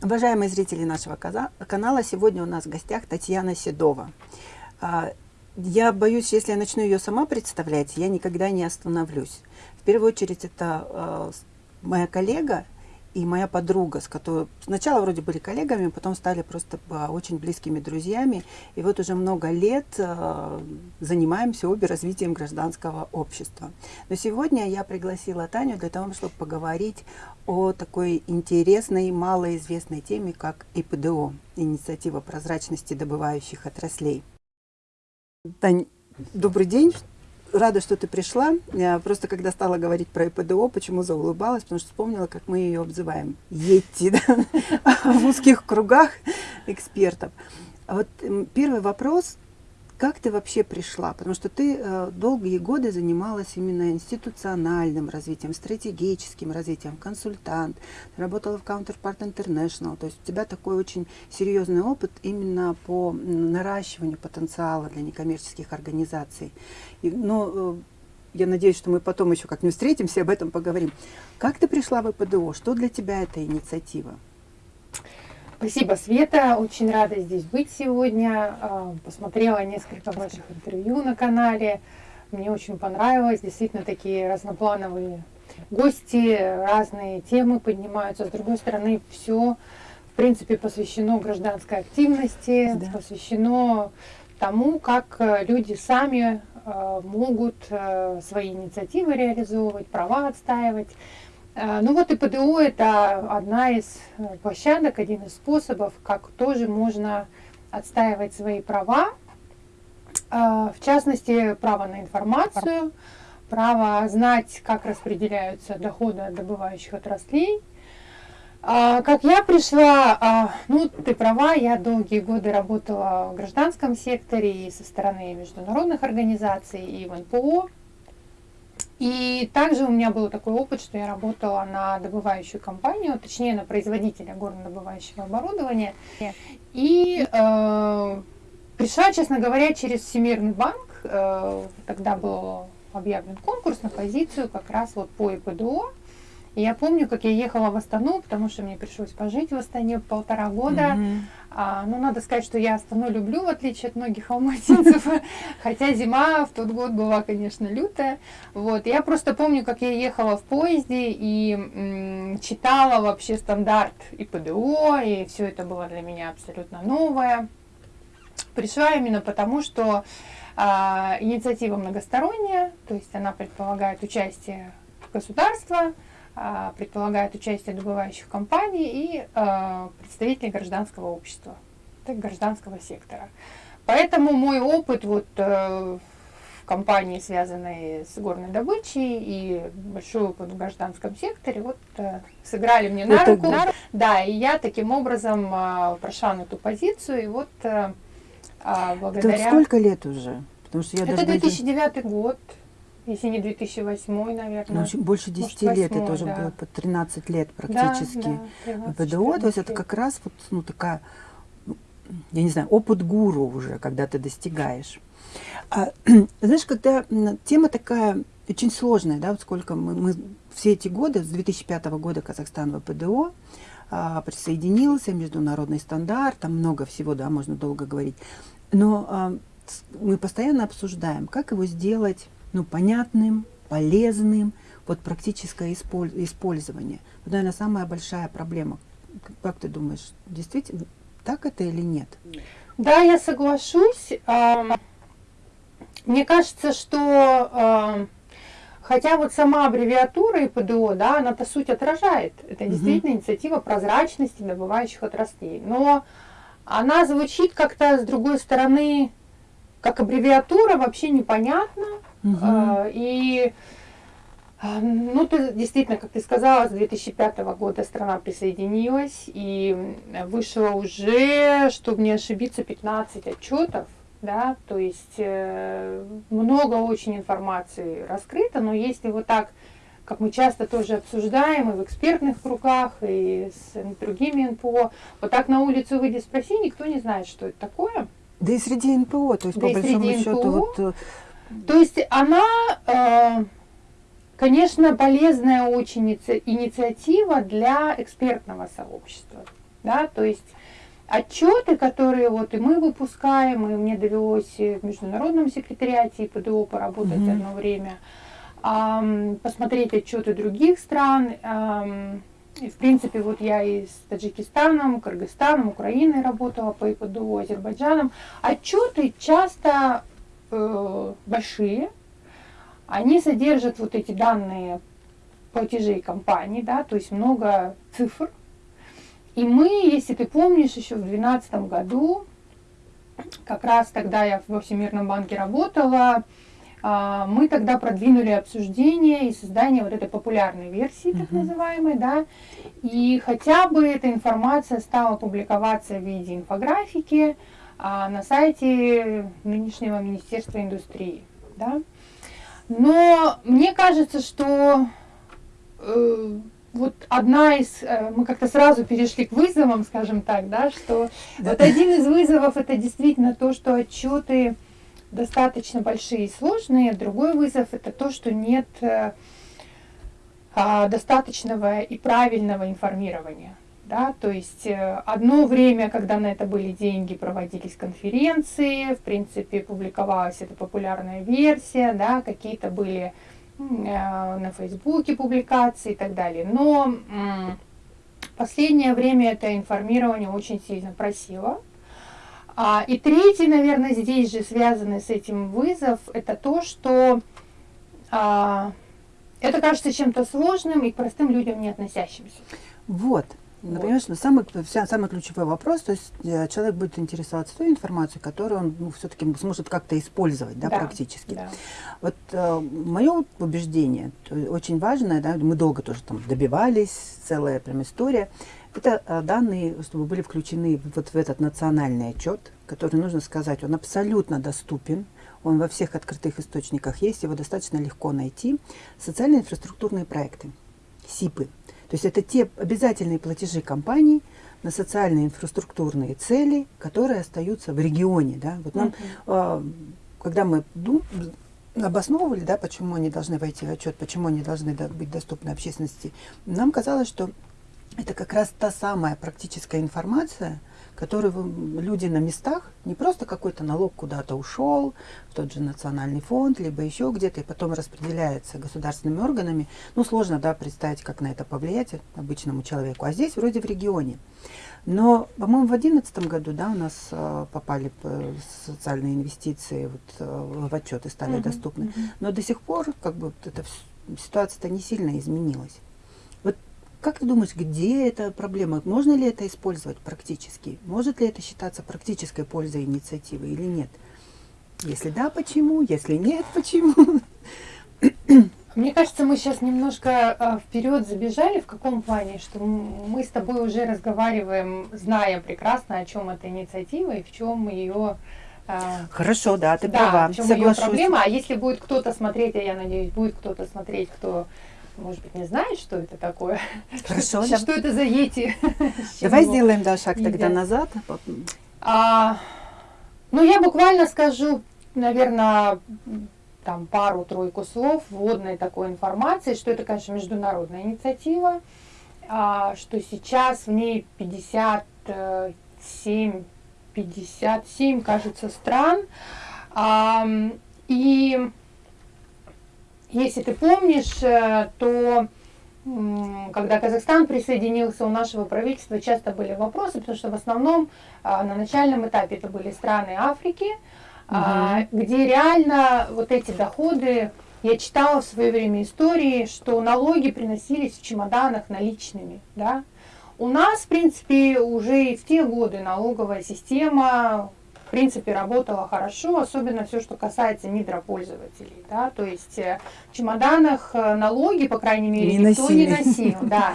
Уважаемые зрители нашего канала, сегодня у нас в гостях Татьяна Седова. А, я боюсь, если я начну ее сама представлять, я никогда не остановлюсь. В первую очередь, это а, моя коллега и моя подруга, с которой сначала вроде были коллегами, потом стали просто а, очень близкими друзьями. И вот уже много лет занимаемся обе развитием гражданского общества. Но сегодня я пригласила Таню для того, чтобы поговорить о такой интересной, малоизвестной теме, как ИПДО, инициатива прозрачности добывающих отраслей. Тань, добрый день. Рада, что ты пришла. Я просто когда стала говорить про ИПДО, почему заулыбалась, потому что вспомнила, как мы ее обзываем. Йети, да? в узких кругах экспертов. А вот первый вопрос как ты вообще пришла? Потому что ты э, долгие годы занималась именно институциональным развитием, стратегическим развитием, консультант, работала в Counterpart International, то есть у тебя такой очень серьезный опыт именно по наращиванию потенциала для некоммерческих организаций. Но э, я надеюсь, что мы потом еще как-нибудь встретимся и об этом поговорим. Как ты пришла в ИПДО? Что для тебя эта инициатива? Спасибо, Света. Очень рада здесь быть сегодня. А, посмотрела несколько ваших интервью на канале. Мне очень понравилось. Действительно, такие разноплановые гости, разные темы поднимаются. С другой стороны, все, в принципе, посвящено гражданской активности, да. посвящено тому, как люди сами а, могут а, свои инициативы реализовывать, права отстаивать. Э, ну вот и ПДО это одна из э, площадок, один из способов, как тоже можно отстаивать свои права, э, в частности, право на информацию, право знать, как распределяются доходы от добывающих отраслей. Как я пришла, ну ты права, я долгие годы работала в гражданском секторе и со стороны международных организаций, и в НПО. И также у меня был такой опыт, что я работала на добывающую компанию, точнее на производителя горнодобывающего оборудования. И э, пришла, честно говоря, через Всемирный банк. Э, тогда был объявлен конкурс на позицию как раз вот по ИПДО. И я помню, как я ехала в Астану, потому что мне пришлось пожить в Астане полтора года. Mm -hmm. а, ну, надо сказать, что я Астану люблю, в отличие от многих алматинцев. Хотя зима в тот год была, конечно, лютая. Вот. Я просто помню, как я ехала в поезде и читала вообще стандарт и ПДО, и все это было для меня абсолютно новое. Пришла именно потому, что а, инициатива многосторонняя, то есть она предполагает участие государства, предполагает участие добывающих компаний и а, представителей гражданского общества, так, гражданского сектора. Поэтому мой опыт вот э, в компании, связанной с горной добычей, и большой опыт в гражданском секторе, вот э, сыграли мне на руку. Да, и я таким образом а, прошла на эту позицию, и вот э, благодаря... Это сколько лет уже? Потому что я Это 2009 год. Если не 2008, наверное. Ну, больше 10 Может, лет, 8, это уже да. было по 13 лет практически. Да, да, 13, ПДО, то есть это как раз вот, ну, такая, ну, я не знаю, опыт гуру уже, когда ты достигаешь. А, знаешь, когда тема такая очень сложная, да, вот сколько мы, мы все эти годы, с 2005 года Казахстан в ПДО, а, присоединился, международный стандарт, там много всего, да, можно долго говорить. Но а, мы постоянно обсуждаем, как его сделать ну, понятным, полезным, вот практическое использование. Вот, наверное, самая большая проблема. Как ты думаешь, действительно так это или нет? Да, я соглашусь. Мне кажется, что хотя вот сама аббревиатура ИПДО, да, она по сути отражает. Это действительно угу. инициатива прозрачности добывающих отраслей. Но она звучит как-то с другой стороны, как аббревиатура, вообще непонятно. Угу. И а, ну, ты, действительно, как ты сказала, с 2005 года страна присоединилась, и вышло уже, чтобы не ошибиться, 15 отчетов, да, то есть э, много очень информации раскрыто, но если вот так, как мы часто тоже обсуждаем и в экспертных кругах, и с другими НПО, вот так на улицу выйди спроси, никто не знает, что это такое. Да и среди НПО, то есть да по большому счету НПО, вот э, то есть она, э, конечно, полезная очень инициатива для экспертного сообщества. да, то есть отчеты, которые вот и мы выпускаем, и мне довелось в международном секретариате и ПДО поработать mm-hmm. одно время, посмотреть отчеты других стран. И, в принципе, вот я и с Таджикистаном, Кыргызстаном, Украиной работала по ИПДО, Азербайджаном. Отчеты часто э, большие, они содержат вот эти данные платежей компаний, да, то есть много цифр. И мы, если ты помнишь, еще в 2012 году, как раз тогда я во Всемирном банке работала, а, мы тогда продвинули обсуждение и создание вот этой популярной версии, так называемой, да, и хотя бы эта информация стала публиковаться в виде инфографики на сайте нынешнего Министерства индустрии, да. Но мне кажется, что э, вот одна из, э, мы как-то сразу перешли к вызовам, скажем так, да, что да. вот один из вызовов это действительно то, что отчеты достаточно большие и сложные. Другой вызов это то, что нет э, а, достаточного и правильного информирования. Да, то есть э, одно время, когда на это были деньги, проводились конференции, в принципе, публиковалась эта популярная версия, да, какие-то были э, на Фейсбуке публикации и так далее. Но в последнее время это информирование очень сильно просило. А, и третий, наверное, здесь же связанный с этим вызов, это то, что а, это кажется чем-то сложным и к простым людям не относящимся. Вот. Вот. самый, самый ключевой вопрос, то есть э, человек будет интересоваться той информацией, которую он ну, все-таки сможет как-то использовать, да, да практически. Да. Вот э, мое убеждение, очень важное, да, мы долго тоже там добивались, целая прям история, это э, данные, чтобы были включены вот в этот национальный отчет, который, нужно сказать, он абсолютно доступен, он во всех открытых источниках есть, его достаточно легко найти. Социальные инфраструктурные проекты, СИПы. То есть это те обязательные платежи компаний на социальные инфраструктурные цели, которые остаются в регионе. Да? Вот нам, -huh. когда мы обосновывали, да, почему они должны войти в отчет, почему они должны быть доступны общественности, нам казалось, что это как раз та самая практическая информация, которую люди на местах, не просто какой-то налог куда-то ушел, в тот же национальный фонд, либо еще где-то, и потом распределяется государственными органами. Ну, сложно, да, представить, как на это повлиять обычному человеку. А здесь вроде в регионе. Но, по-моему, в 2011 году, да, у нас э, попали социальные инвестиции вот, э, в отчеты стали uh -huh, доступны. Но до сих пор, как бы, вот эта ситуация-то не сильно изменилась. Как ты думаешь, где эта проблема? Можно ли это использовать практически? Может ли это считаться практической пользой инициативы или нет? Если да, почему? Если нет, почему? Мне кажется, мы сейчас немножко а, вперед забежали. В каком плане? Что мы с тобой уже разговариваем, зная прекрасно, о чем эта инициатива и в чем ее а, Хорошо, да, ты да, права. В чем ее проблема. А если будет кто-то смотреть, а я надеюсь, будет кто-то смотреть, кто может быть, не знает, что это такое. Хорошо. Что, что это за ети? Давай сделаем да, шаг тогда назад. А, ну, я буквально скажу, наверное, там пару-тройку слов вводной такой информации, что это, конечно, международная инициатива, а, что сейчас в ней 57, 57, кажется, стран. А, и если ты помнишь, э, то когда Казахстан присоединился, у нашего правительства часто были вопросы, потому что в основном а, на начальном этапе это были страны Африки, угу. где реально вот эти доходы, я читала в свое время истории, что налоги приносились в чемоданах наличными, да. У нас, в принципе, уже и в те годы налоговая система в принципе, работала хорошо, особенно все, что касается мидропользователей. Да? То есть э, в чемоданах э, налоги, по крайней мере, не никто носили. не носил. Да.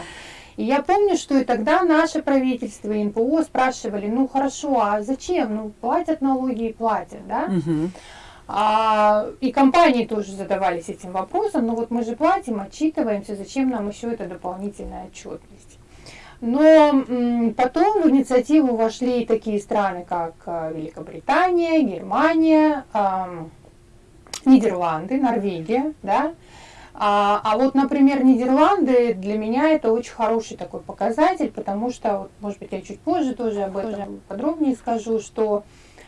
И я помню, что и тогда наше правительство и НПО спрашивали, ну хорошо, а зачем? Ну платят налоги и платят, да? Угу. А, и компании тоже задавались этим вопросом, ну вот мы же платим, отчитываемся, зачем нам еще эта дополнительная отчетность? Но потом в инициативу вошли такие страны, как э, Великобритания, Германия, Нидерланды, Норвегия, да, А, а вот, например, Нидерланды для меня это очень хороший такой показатель, потому что, вот, может быть, я чуть позже тоже об этом подробнее скажу, что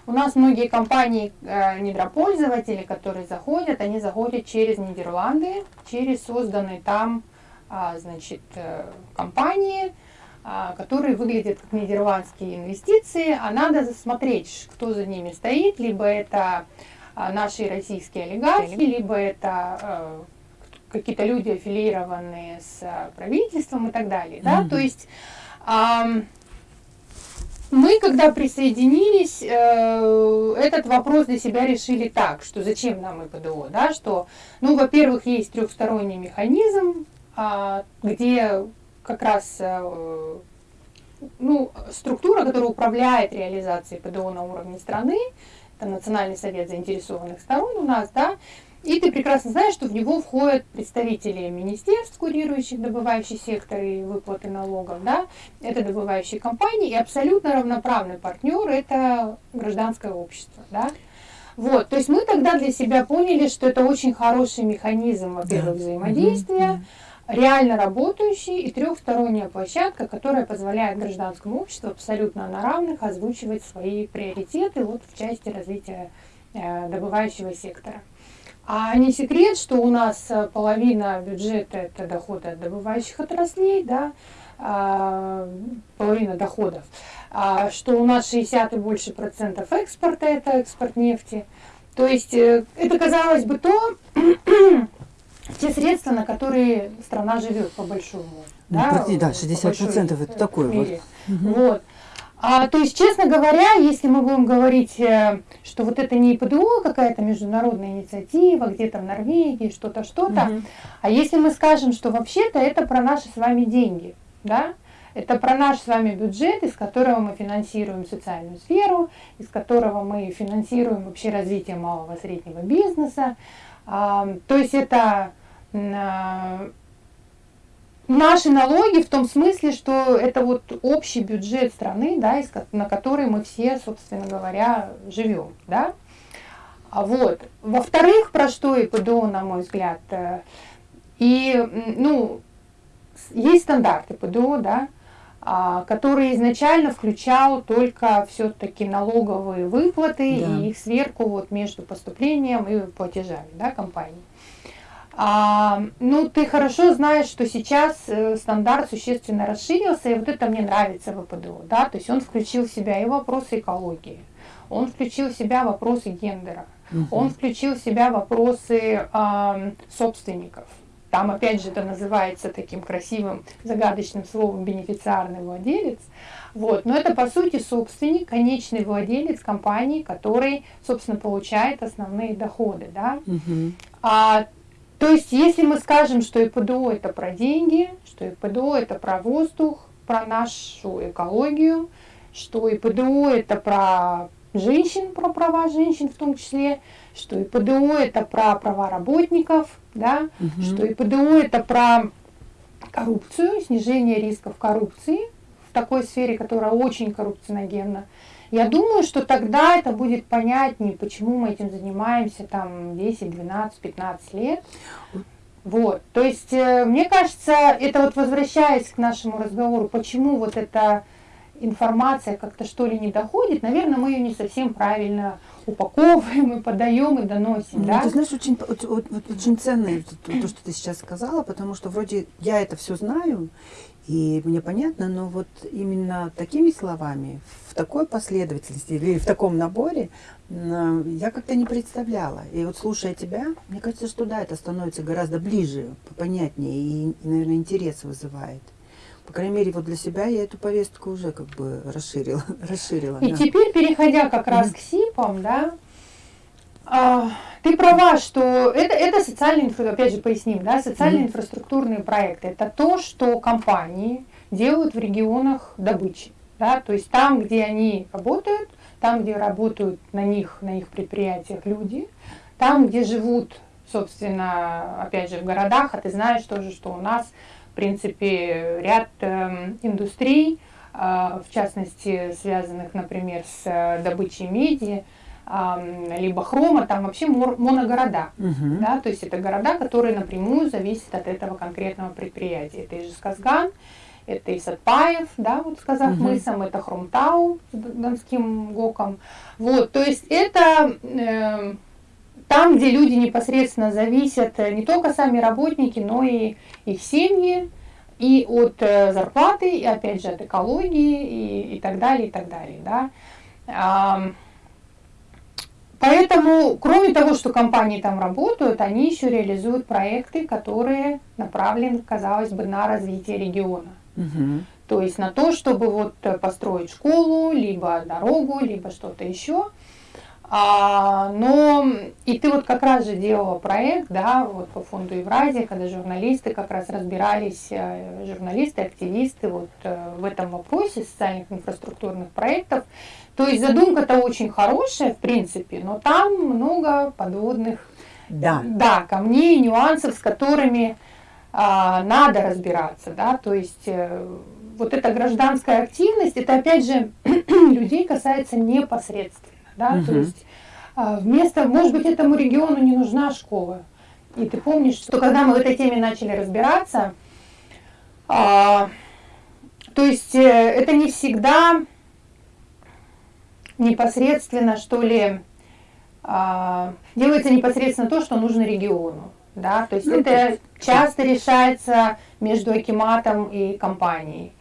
у нас многие компании, э, недропользователи, которые заходят, они заходят через Нидерланды, через созданные там, э, значит, э, компании, которые выглядят как нидерландские инвестиции, а надо засмотреть, кто за ними стоит, либо это э, наши российские олигархи, либо это э, какие-то люди, аффилированные с правительством и так далее. Да? Mm-hmm. То есть мы, когда присоединились, э, этот вопрос для себя решили так, что зачем нам ИПДО, да, что, ну, во-первых, есть трехсторонний механизм, где как раз э, ну, структура, которая управляет реализацией ПДО на уровне страны, это Национальный совет заинтересованных сторон у нас, да, и ты прекрасно знаешь, что в него входят представители министерств, курирующих добывающий сектор и выплаты налогов, да, это добывающие компании, и абсолютно равноправный партнер – это гражданское общество, да. Вот, то есть мы тогда для себя поняли, что это очень хороший механизм, во-первых, взаимодействия, реально работающий и трехсторонняя площадка, которая позволяет гражданскому обществу абсолютно на равных озвучивать свои приоритеты вот в части развития э, добывающего сектора. А не секрет, что у нас э, половина бюджета это доходы от добывающих отраслей, да, а, половина доходов, а, что у нас 60 и больше процентов экспорта это экспорт нефти. То есть э, это казалось бы то, те средства, на которые страна живет по большому. Ну, да, да, 60 процентов это такое вот. Вот. А, то есть, честно говоря, если мы будем говорить, э, что вот это не ПДО, какая-то международная инициатива, где-то в Норвегии, что-то, что-то, угу. а если мы скажем, что вообще-то это про наши с вами деньги, да, это про наш с вами бюджет, из которого мы финансируем социальную сферу, из которого мы финансируем вообще развитие малого и среднего бизнеса. То есть это а, Наши налоги в том смысле, что это вот общий бюджет страны, да, на который мы все, собственно говоря, живем, да. А вот. Во-вторых, про что и ПДО, на мой взгляд, э, и, ну, есть стандарты ПДО, да, который изначально включал только все-таки налоговые выплаты да. и их сверху вот между поступлением и платежами, да, компании. А, ну, ты хорошо знаешь, что сейчас э, стандарт существенно расширился, и вот это мне нравится в ВПДО, да, то есть он включил в себя и вопросы экологии, он включил в себя вопросы гендера, угу. он включил в себя вопросы э, собственников. Там, опять же, это называется таким красивым загадочным словом бенефициарный владелец. Вот. Но это, по сути, собственник, конечный владелец компании, который, собственно, получает основные доходы. Да? Угу. А то есть, если мы скажем, что ИПДО это про деньги, что ИПДО это про воздух, про нашу экологию, что ИПДО это про женщин, про права женщин в том числе, что ИПДО это про права работников, да, угу. что ИПДО это про коррупцию, снижение рисков коррупции в такой сфере, которая очень коррупционогенна. Я думаю, что тогда это будет понятнее, почему мы этим занимаемся там 10, 12, 15 лет. Вот, то есть, э, мне кажется, это вот возвращаясь к нашему разговору, почему вот эта информация как-то что ли не доходит, наверное, мы ее не совсем правильно упаковываем и подаем и доносим. Ну, да? Ты знаешь, очень, очень, ценно то, что ты сейчас сказала, потому что вроде я это все знаю, и мне понятно, но вот именно такими словами, в такой последовательности или в таком наборе я как-то не представляла. И вот слушая тебя, мне кажется, что да, это становится гораздо ближе, понятнее и, наверное, интерес вызывает. По крайней мере, вот для себя я эту повестку уже как бы расширила. расширила и да. теперь, переходя как раз к СИПам, да, а, ты права, что это, это социальные, опять же поясним, да, социальные mm-hmm. инфраструктурные проекты. Это то, что компании делают в регионах добычи. Да, то есть там, где они работают, там, где работают на них, на их предприятиях люди, там, где живут, собственно, опять же, в городах, а ты знаешь тоже, что у нас, в принципе, ряд э, индустрий, э, в частности, связанных, например, с э, добычей меди, либо хрома, там вообще моногорода. Мгм. Да, то есть это города, которые напрямую зависят от этого конкретного предприятия. Это и Жесказган, это и Сатпаев, да, вот сказав Мгм. мысом, это Хромтау с Донским ГОКом. Вот, то есть это э, там, где люди непосредственно зависят, э, не только сами работники, но и их семьи, и от э, зарплаты, и опять же от экологии, и, и так далее, и так далее, да. Поэтому, кроме того, что компании там работают, они еще реализуют проекты, которые направлены, казалось бы, на развитие региона. Мгм. То есть на то, чтобы вот э, построить школу, либо дорогу, либо что-то еще. А, но и ты вот как раз же делала проект, да, вот по фонду Евразия, когда журналисты как раз разбирались, э, журналисты, активисты вот э, в этом вопросе социальных инфраструктурных проектов. То есть задумка-то очень хорошая, в принципе, но там много подводных Да. да, камней, нюансов, с которыми а, надо разбираться, да, то есть э, вот эта гражданская активность, это опять же людей касается непосредственно, да, то Мгм. есть а, вместо, может быть, этому региону не нужна школа. И ты помнишь, что когда мы в этой теме начали разбираться, а, то есть э, это не всегда непосредственно, что ли, а, делается непосредственно то, что нужно региону. Да? То есть Ну, это часто решается между акиматом и компанией.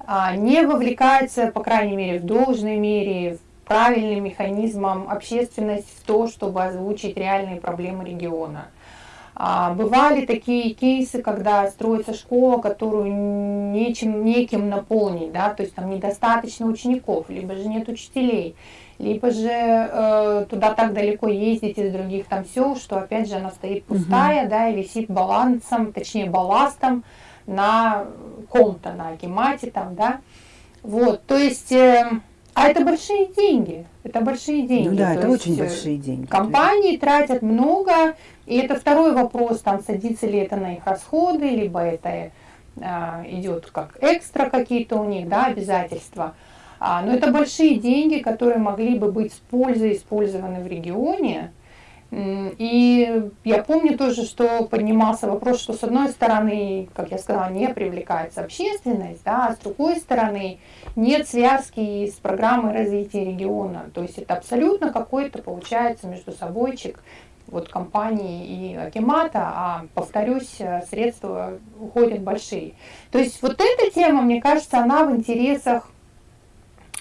А, не вовлекается, по крайней мере, в должной мере, в правильным механизмом общественность в то, чтобы озвучить реальные проблемы региона. А, бывали такие кейсы, когда строится школа, которую нечем, неким наполнить, да, то есть там недостаточно учеников, либо же нет учителей, либо же э, туда так далеко ездить из других там сел, что опять же она стоит пустая, да, и висит балансом, точнее балластом на ком-то, на акимате там, да. Вот, то есть, э, а это большие деньги, это большие деньги. Ну да, то это очень э, большие деньги. Компании тратят много, и это второй вопрос, там садится ли это на их расходы, либо это а, идет как экстра какие-то у них, да, обязательства. А, но это большие деньги, которые могли бы быть с пользой использованы в регионе. И я помню тоже, что поднимался вопрос, что с одной стороны, как я сказала, не привлекается общественность, да, а с другой стороны нет связки с программой развития региона. То есть это абсолютно какой-то получается между собойчик вот компании и Акимата, а, повторюсь, средства уходят большие. То есть вот эта тема, мне кажется, она в интересах,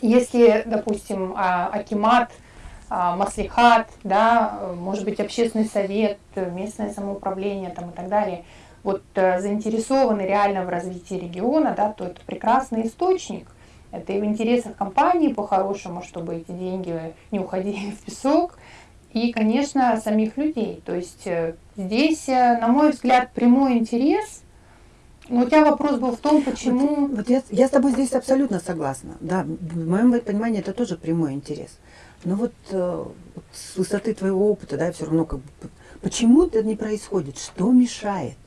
если, допустим, а, Акимат, Маслихат, да, может быть, общественный совет, местное самоуправление там, и так далее, вот э, заинтересованы реально в развитии региона, да, то это прекрасный источник. Это и в интересах компании по-хорошему, чтобы эти деньги не уходили в песок, и, конечно, самих людей. То есть э, здесь, э, на мой взгляд, прямой интерес. Но у тебя вопрос был в том, почему... Вот я, я с тобой здесь абсолютно согласна. Да, в моем понимании это тоже прямой интерес. Но вот, э, вот с высоты твоего опыта, да, все равно как бы, почему это не происходит? Что мешает?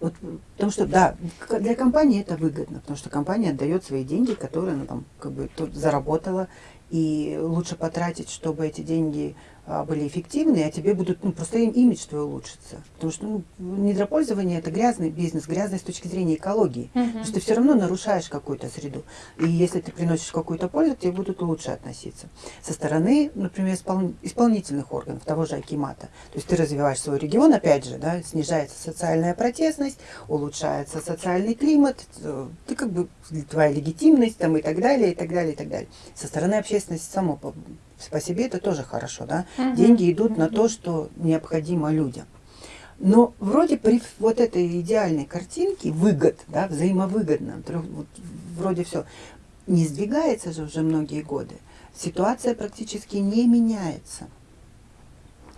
Вот, потому что, да, для компании это выгодно, потому что компания отдает свои деньги, которые она там как бы заработала, и лучше потратить, чтобы эти деньги были эффективны, а тебе будут, ну, просто им имидж твой улучшится. Потому что ну, недропользование это грязный бизнес, грязный с точки зрения экологии. Потому что ты все равно нарушаешь какую-то среду. И если ты приносишь какую-то пользу, тебе будут лучше относиться. Со стороны, например, испол- исполнительных органов, того же Акимата. То есть ты развиваешь свой регион, опять же, да, снижается социальная протестность, улучшается социальный климат, э, ты как бы твоя легитимность там и так далее, и так далее, и так далее. Со стороны общественности само по, себе это тоже хорошо, да. Мгм. Деньги идут на то, что необходимо людям. Но вроде при вот этой идеальной картинке выгод, да, взаимовыгодно, вот вроде все, не сдвигается же уже многие годы. Ситуация практически не меняется.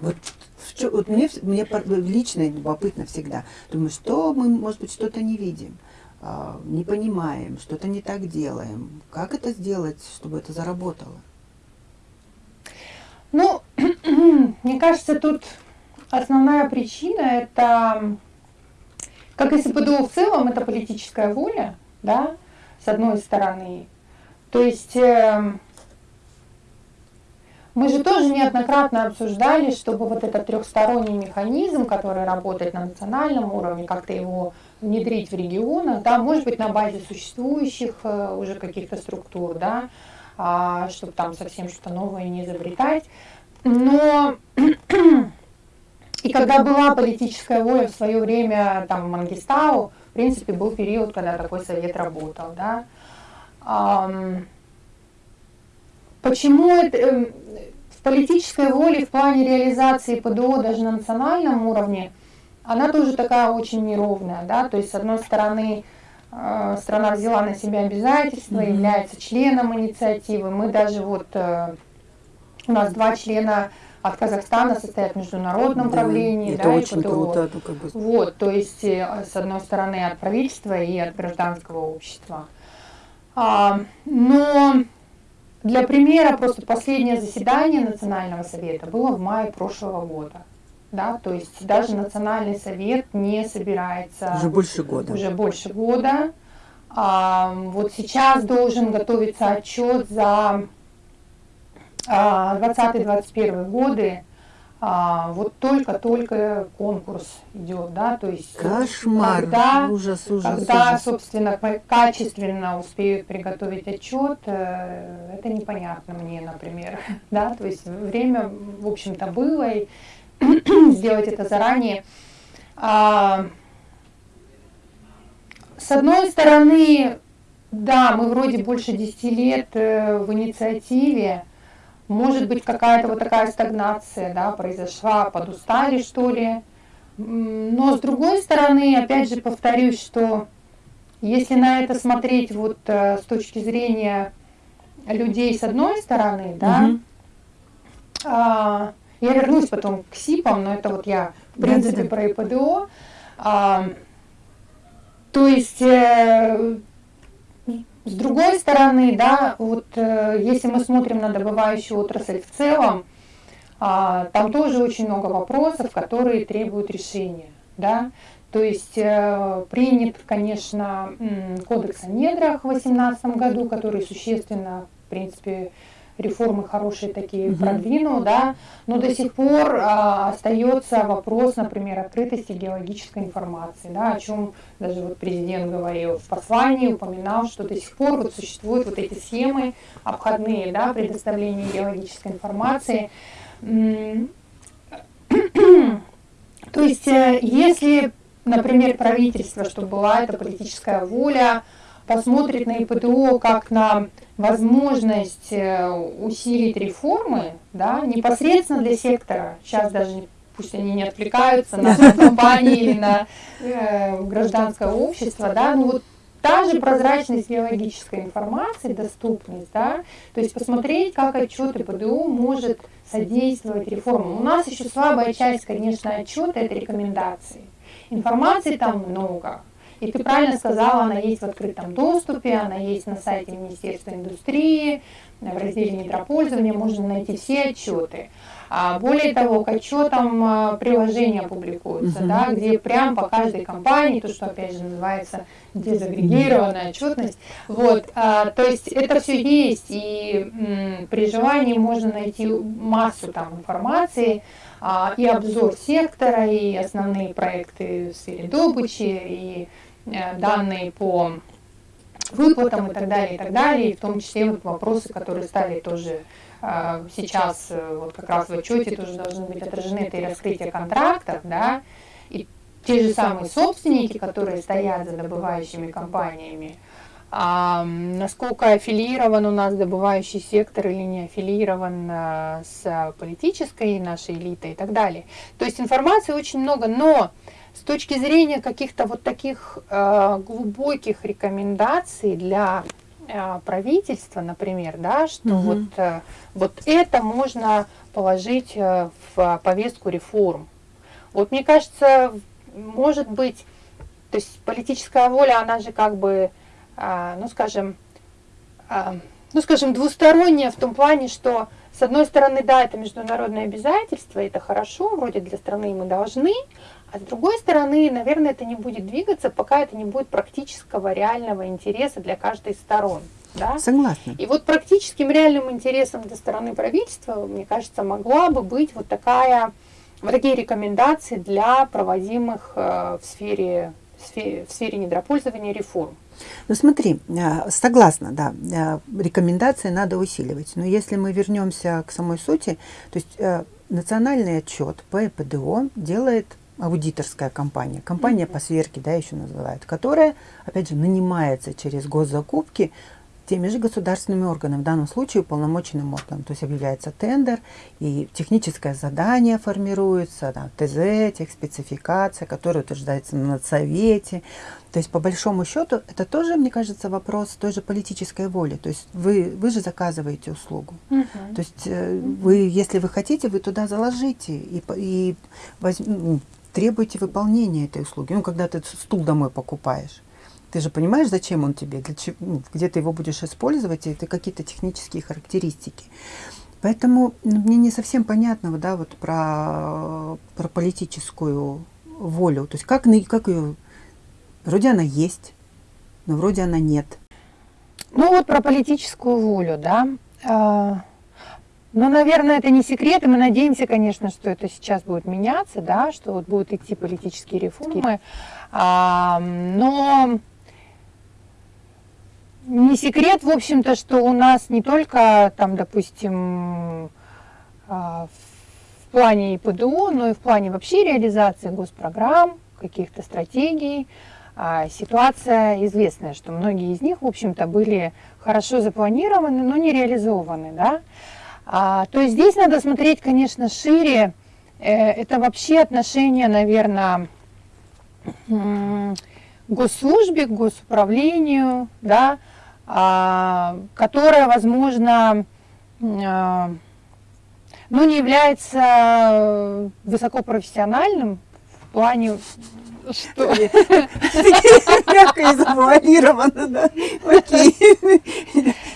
Вот, в вот мне, мне лично любопытно всегда. Думаю, что мы, может быть, что-то не видим, а, не понимаем, что-то не так делаем. Как это сделать, чтобы это заработало? Ну, мне кажется, тут основная причина это, как и СПДО в целом, это политическая воля, да, с одной стороны. То есть, эм, мы же тоже неоднократно обсуждали, чтобы вот этот трехсторонний механизм, который работает на национальном уровне, как-то его внедрить в регионах, да, может быть, на базе существующих э, уже каких-то структур, да, чтобы там совсем что-то новое не изобретать. Но и когда была политическая воля в свое время, там, Мангистау, в принципе, был период, когда такой совет работал, да. Почему это, эм, в политической воле в плане реализации ПДО даже на национальном уровне, она тоже такая очень неровная, да, то есть с одной стороны страна взяла на себя обязательства, mm-hmm. является членом инициативы, мы даже вот, э, у нас два члена от Казахстана состоят в международном да, правлении, это да, очень круто, ну, как бы. Вот, то есть э, с одной стороны от правительства и от гражданского общества. А, но для примера, просто последнее заседание Национального совета было в мае прошлого года. Да, то есть даже Национальный совет не собирается... Уже больше года. Уже больше года. А, вот сейчас должен готовиться отчет за 2020-2021 годы а, вот только-только конкурс идет, да, то есть кошмар, когда, ужас, ужас, когда, ужас. собственно, качественно успеют приготовить отчет, э, это непонятно мне, например, да, то есть время, в общем-то, было и сделать это заранее. А, с одной стороны, да, мы вроде больше 10 лет э, в инициативе, может быть, какая-то вот такая стагнация да, произошла, подустали, что ли. Но с другой стороны, опять же, повторюсь, что если на это смотреть вот э, с точки зрения людей с одной стороны, да, угу. а, я вернусь потом к СИПам, но это вот я, в принципе, про ИПДО. А, то есть э, с другой стороны, да, вот э, если мы смотрим на добывающую отрасль в целом, а, там тоже очень много вопросов, которые требуют решения, да. То есть э, принят, конечно, кодекс о недрах в 2018 году, который существенно, в принципе, реформы хорошие такие угу. продвинул, да, но до сих пор а, остается вопрос, например, открытости геологической информации, да, о чем даже вот президент говорил в послании, упоминал, что до сих пор вот существуют вот эти схемы обходные, да, предоставления геологической информации. То есть, э, если, например, правительство, чтобы была эта политическая воля, посмотрит на ИПТО как на возможность э, усилить реформы, да, непосредственно для сектора. Сейчас даже пусть они не отвлекаются на компании или на э, гражданское общество, да, ну вот та же прозрачность биологической информации, доступность, да, то есть посмотреть, как отчет ИПДО может содействовать реформам. У нас еще слабая часть, конечно, отчета – это рекомендации. Информации там много, и ты правильно сказала, она есть в открытом доступе, она есть на сайте Министерства индустрии, в разделе недропользования можно найти все отчеты. А более того, к отчетам а, приложения публикуются, uh-huh. да, где прям по каждой компании, то, что опять же называется дезагрегированная отчетность. Вот, а, то есть это все есть, и м, при желании можно найти массу там информации, а, и обзор сектора, и основные проекты в сфере добычи, и данные по выплатам и так далее, и так далее, и в том числе вот вопросы, которые стали тоже э, сейчас э, вот как раз в отчете тоже должны быть отражены, это и раскрытие контрактов, да, и те же самые собственники, которые стоят за добывающими компаниями, а, насколько аффилирован у нас добывающий сектор или не аффилирован с политической нашей элитой и так далее. То есть информации очень много, но с точки зрения каких-то вот таких э, глубоких рекомендаций для э, правительства, например, да, что угу. вот, э, вот это можно положить э, в повестку реформ. Вот мне кажется, может быть, то есть политическая воля, она же как бы, э, ну скажем, э, ну скажем, двусторонняя в том плане, что с одной стороны, да, это международное обязательство, это хорошо, вроде для страны мы должны, а с другой стороны, наверное, это не будет двигаться, пока это не будет практического, реального интереса для каждой из сторон. Да? Согласна. И вот практическим реальным интересом со стороны правительства, мне кажется, могла бы быть вот такая, вот такие рекомендации для проводимых э, в сфере, в сфере, в сфере недропользования реформ. Ну смотри, э, согласна, да, э, рекомендации надо усиливать. Но если мы вернемся к самой сути, то есть национальный отчет по ЭПДО делает аудиторская компания, компания mm -hmm. по сверке, да, еще называют, которая, опять же, нанимается через госзакупки теми же государственными органами, в данном случае уполномоченным органом. То есть объявляется тендер, и техническое задание формируется, да, ТЗ, техспецификация, которая утверждается на совете. То есть, по большому счету, это тоже, мне кажется, вопрос той же политической воли. То есть, вы, вы же заказываете услугу. Uh -huh. То есть, э, вы, если вы хотите, вы туда заложите и, и возьм, ну, требуйте выполнения этой услуги. Ну, когда ты стул домой покупаешь. Ты же понимаешь, зачем он тебе, для чего, ну, где ты его будешь использовать, и это какие-то технические характеристики. Поэтому ну, мне не совсем понятно да, вот про, про политическую волю. То есть как, как ее... Вроде она есть, но вроде она нет. Ну вот про политическую волю, да. А, ну, наверное, это не секрет, и мы надеемся, конечно, что это сейчас будет меняться, да, что вот будут идти политические реформы. А, но не секрет, в общем-то, что у нас не только там, допустим, а, в плане ИПДУ, но и в плане вообще реализации госпрограмм, каких-то стратегий. А, ситуация известная, что многие из них, в общем-то, были хорошо запланированы, но не реализованы. Да? А, то есть здесь надо смотреть, конечно, шире. Э, это вообще отношение, наверное, к госслужбе, к госуправлению, да, а, которое, возможно, а, ну, не является высокопрофессиональным в плане что? Мягко и завуалировано, да. Окей.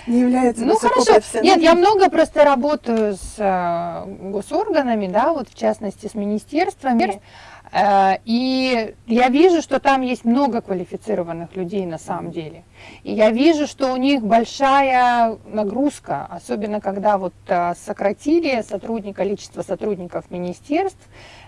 Не является Ну хорошо. Нет, я много просто работаю с а, госорганами, да, вот в частности с министерствами. Э, и я вижу, что там есть много квалифицированных людей на самом деле. И я вижу, что у них большая нагрузка, особенно когда вот э, сократили сотрудник, количество сотрудников министерств,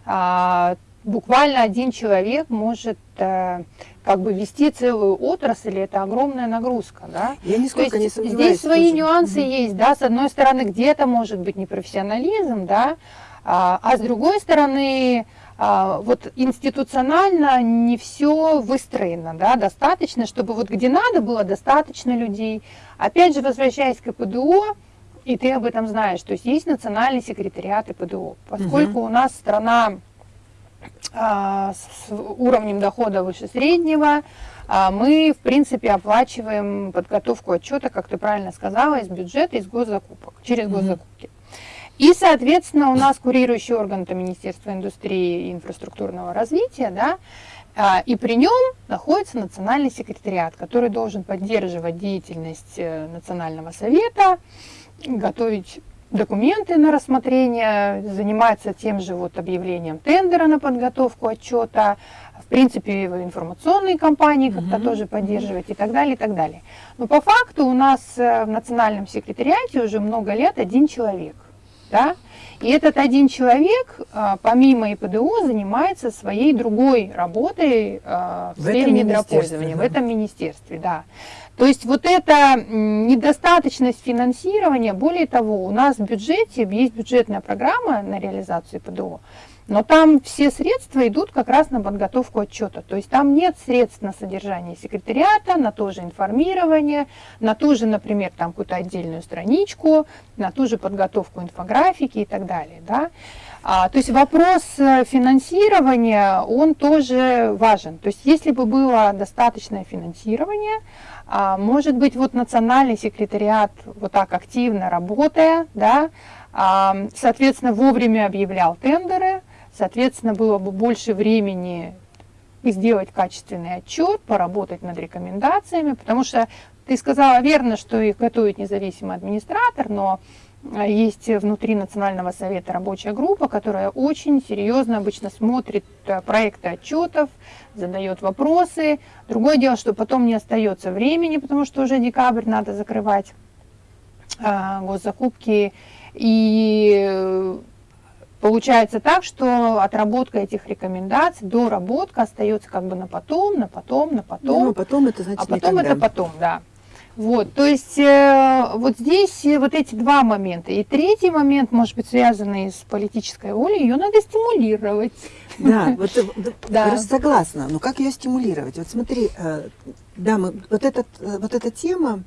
а, буквально один человек может э, как бы вести целую отрасль, это огромная нагрузка, да. Я нисколько есть, не Здесь свои тоже. нюансы угу. есть, да, с одной стороны где-то может быть непрофессионализм, да, а, а с другой стороны а, вот институционально не все выстроено, да, достаточно, чтобы вот где надо было достаточно людей. Опять же, возвращаясь к ПДО, и ты об этом знаешь, то есть есть национальный секретариат ПДО, поскольку угу. у нас страна с уровнем дохода выше среднего, а, мы, в принципе, оплачиваем подготовку отчета, как ты правильно сказала, из бюджета, из госзакупок, через госзакупки. И, соответственно, у нас курирующий орган это Министерство индустрии и инфраструктурного развития, да, а, и при нем находится национальный секретариат, который должен поддерживать деятельность э, Национального совета, готовить документы на рассмотрение, занимается тем же вот объявлением тендера на подготовку отчета, в принципе, информационные кампании как-то угу. тоже поддерживать и так далее, и так далее. Но по факту у нас э, в национальном секретариате уже много лет один человек – да? И этот один человек, а, помимо ИПДО, занимается своей другой работой а, в, в сфере недропользования, да. в этом министерстве. Да. То есть вот эта недостаточность финансирования, более того, у нас в бюджете есть бюджетная программа на реализацию ИПДО, но там все средства идут как раз на подготовку отчета. То есть там нет средств на содержание секретариата, на то же информирование, на ту же, например, там какую-то отдельную страничку, на ту же подготовку инфографики и так далее. Да? А, то есть вопрос э, финансирования, он тоже важен. То есть если бы было достаточное финансирование, может быть, вот национальный секретариат вот так активно работая, да, а, соответственно, вовремя объявлял тендеры, Соответственно, было бы больше времени сделать качественный отчет, поработать над рекомендациями, потому что ты сказала верно, что их готовит независимый администратор, но есть внутри Национального совета рабочая группа, которая очень серьезно обычно смотрит э, проекты отчетов, задает вопросы. Другое дело, что потом не остается времени, потому что уже декабрь надо закрывать а, госзакупки. И получается так, что отработка этих рекомендаций, доработка остается как бы на потом, на потом, на потом. Ну, потом это значит А потом никогда. это потом, да. Вот, то есть э, вот здесь э, вот эти два момента. И третий момент, может быть, связанный с политической волей, ее надо стимулировать. Да, вот э, да, Да. согласна. Но как ее стимулировать? Вот смотри, э, да, мы, вот, этот, вот эта тема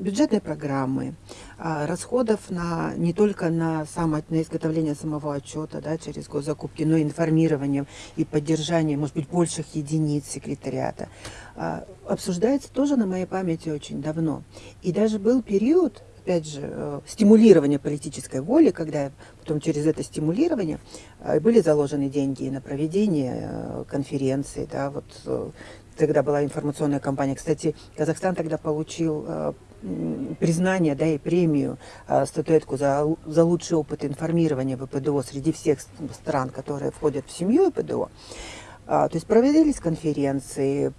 бюджетной программы, э, расходов на, не только на, само, на изготовление самого отчета да, через госзакупки, но и информирование и поддержание, может быть, больших единиц секретариата, э, обсуждается тоже на моей памяти очень давно. И даже был период, опять же, э, стимулирования политической воли, когда потом через это стимулирование э, были заложены деньги на проведение э, конференций, да, вот э, тогда была информационная кампания. Кстати, Казахстан тогда получил э, признание, да, и премию, э, статуэтку за, за лучший опыт информирования ВПДО среди всех стран, которые входят в семью ВПДО. А, то есть проводились конференции,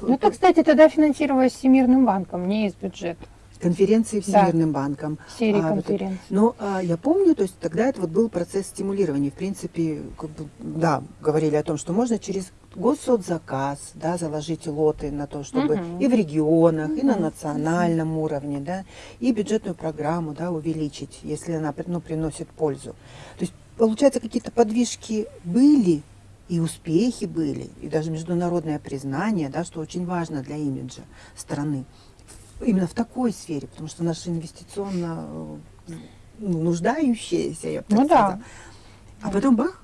Ну, это, кстати, тогда финансировалось Всемирным банком, не из бюджета. Конференции Да. Всемирным банком. Серии А, вот конференций. Но а, я помню, то есть тогда это вот был процесс стимулирования. В принципе, как бы, да, говорили о том, что можно через госсоцзаказ, да, заложить лоты на то, чтобы Мгм. и в регионах, и на национальном уровне, да, и бюджетную программу, да, увеличить, если она, ну, приносит пользу. То есть, получается, какие-то подвижки были, и успехи были, и даже международное признание, да, что очень важно для имиджа страны. Именно в такой сфере, потому что наша инвестиционно э, ну, нуждающаяся, я бы так Ну да. А потом бах,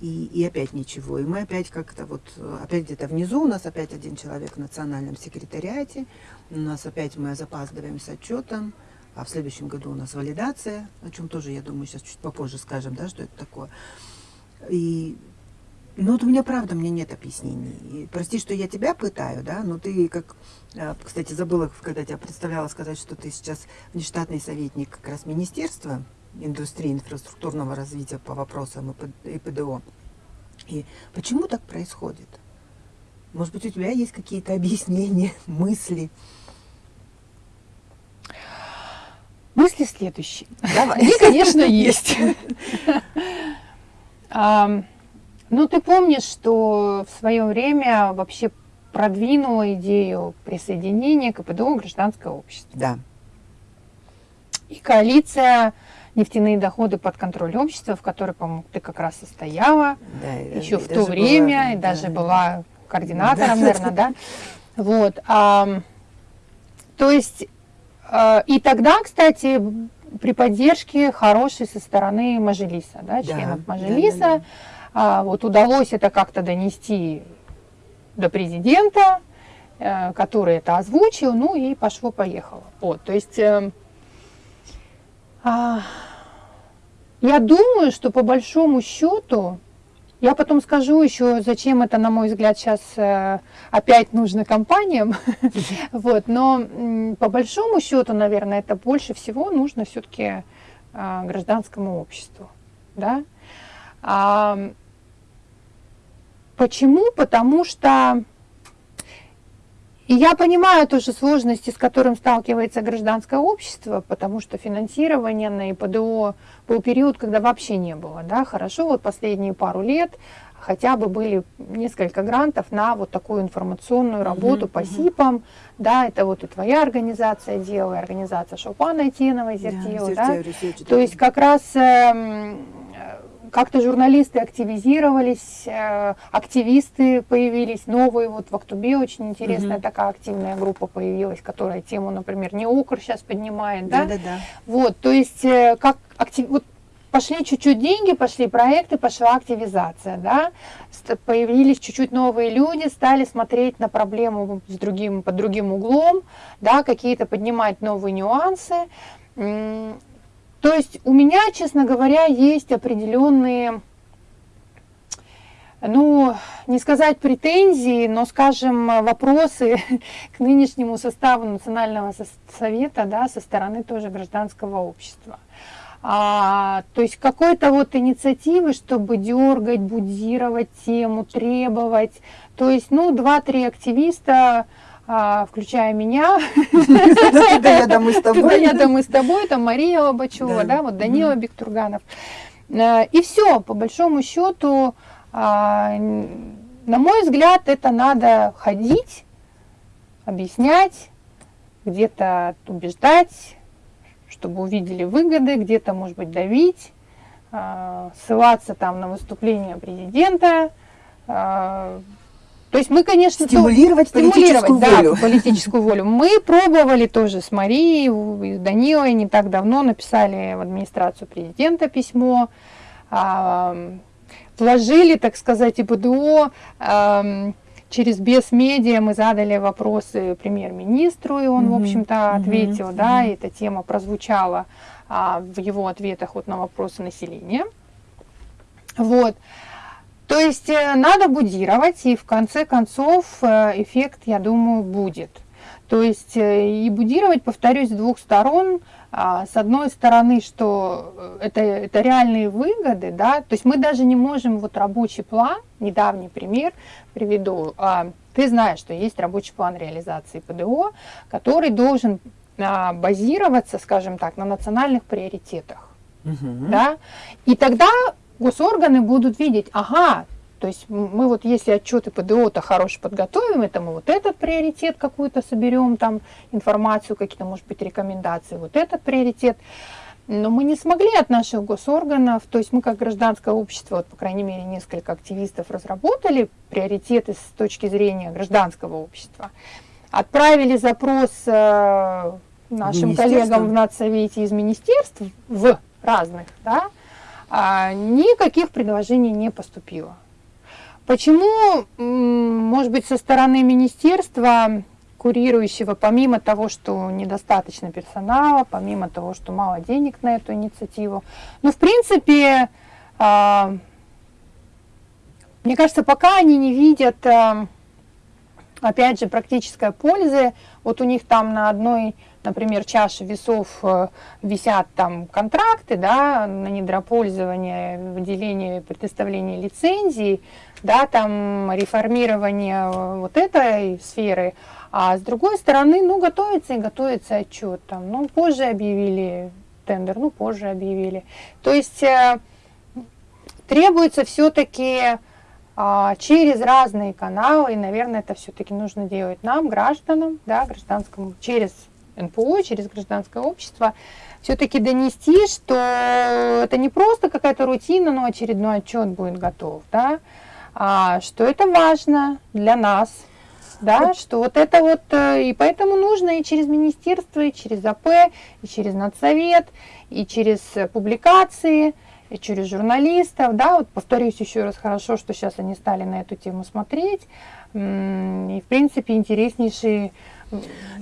и, и опять ничего. И мы опять как-то вот, э, опять где-то внизу у нас опять один человек в национальном секретариате, у нас опять мы запаздываем с отчетом, а в следующем году у нас валидация, о чем тоже, я думаю, сейчас чуть попозже скажем, да, что это такое. И ну вот у меня правда, меня нет объяснений. И прости, что я тебя пытаю, да, но ты как, а, кстати, забыла, когда тебя представляла, сказать, что ты сейчас внештатный советник как раз Министерства индустрии инфраструктурного развития по вопросам ИП- ИПДО. И почему так происходит? Может быть, у тебя есть какие-то объяснения, мысли? Мысли следующие. Давай. Они, конечно, есть. Ну, ты помнишь, что в свое время вообще продвинула идею присоединения к КПДО гражданское общество. Да. И коалиция «Нефтяные доходы под контроль общества», в которой, по-моему, ты как раз состояла, да еще в то время, была, и даже да. была координатором, Да. наверное, да. Вот. ам, то есть, э, и тогда, кстати, при поддержке хорошей со стороны Мажилиса, да, Да, членов да, Мажилиса, да, да. а, вот удалось это как-то донести до президента, э, который это озвучил, ну и пошло-поехало. Вот, то есть, эм, а, я думаю, что по большому счету, я потом скажу еще, зачем это, на мой взгляд, сейчас опять нужно компаниям. Вот, но по большому счету, наверное, это больше всего нужно все-таки гражданскому обществу. Да? Почему? Потому что я понимаю тоже сложности, с которым сталкивается гражданское общество, потому что финансирование на ИПДО был период, когда вообще не было. Да? Хорошо, вот последние пару лет хотя бы были несколько грантов на вот такую информационную работу Мгм, по мгм. СИПам. Да, это вот и твоя организация делала, и организация Шопана Айтиновой, Зертила. да? Зертео, Ресечи, То есть как раз э, как-то журналисты активизировались, э, активисты появились, новые, вот в Актубе очень интересная Мгм. такая активная группа появилась, которая тему, например, не укр сейчас поднимает, да? Да-да-да. Вот, то есть э, как актив... вот пошли чуть-чуть деньги, пошли проекты, пошла активизация, да, появились чуть-чуть новые люди, стали смотреть на проблему с другим, под другим углом, да, какие-то поднимать новые нюансы. То есть у меня, честно говоря, есть определенные ну, не сказать претензии, но, скажем, вопросы к нынешнему составу Национального совета да, со стороны тоже гражданского общества. А, то есть какой-то вот инициативы, чтобы дергать, будировать тему, требовать. То есть, ну, два-три активиста, включая меня. Я домой с тобой. Я домой с тобой, там Мария Лобачева, да, вот Данила Бектурганов. Э, и все, по большому счету, а, на мой взгляд, это надо ходить, объяснять, где-то убеждать, чтобы увидели выгоды, где-то, может быть, давить, а, ссылаться там на выступление президента. А, то есть мы, конечно, стимулировать, то, политическую стимулировать волю. Да, политическую волю. Мы пробовали тоже с Марией, с Данилой не так давно написали в администрацию президента письмо вложили, так сказать, и БДО. Э, через Бесмедиа мы задали вопросы премьер-министру, и он, mm-hmm. в общем-то, ответил, mm-hmm. да, и эта тема прозвучала а, в его ответах вот на вопросы населения. Вот. То есть э, надо будировать, и в конце концов э, эффект, я думаю, будет. То есть э, и будировать, повторюсь, с двух сторон – а, с одной стороны, что это, это реальные выгоды, да, то есть мы даже не можем, вот рабочий план, недавний пример приведу, а, ты знаешь, что есть рабочий план реализации ПДО, который должен а, базироваться, скажем так, на национальных приоритетах, угу. да, и тогда госорганы будут видеть, ага, то есть мы вот если отчеты ПДО-то хорошие подготовим, это мы вот этот приоритет какую-то соберем, там информацию, какие-то, может быть, рекомендации, вот этот приоритет. Но мы не смогли от наших госорганов, то есть мы как гражданское общество, вот, по крайней мере, несколько активистов разработали приоритеты с точки зрения гражданского общества. Отправили запрос э, нашим коллегам в Нацсовете из министерств, в разных, да, никаких предложений не поступило. Почему, может быть, со стороны министерства курирующего, помимо того, что недостаточно персонала, помимо того, что мало денег на эту инициативу, ну, в принципе, а, мне кажется, пока они не видят, а, опять же, практической пользы, вот у них там на одной например, чаши весов э, висят там контракты да, на недропользование, выделение, предоставление лицензий, да, там реформирование э, вот этой сферы, а с другой стороны, ну, готовится и готовится отчет, там, ну, позже объявили тендер, ну, позже объявили. То есть э, требуется все-таки через разные каналы, и, наверное, это все-таки нужно делать нам, гражданам, да, гражданскому, через НПО, через гражданское общество, все-таки донести, что это не просто какая-то рутина, но очередной отчет будет готов, да, а что это важно для нас, да, что вот это вот, э, и поэтому нужно и через министерство, и через АП, и через надсовет, и через публикации, и через журналистов, да, вот повторюсь еще раз, хорошо, что сейчас они стали на эту тему смотреть, и в принципе интереснейший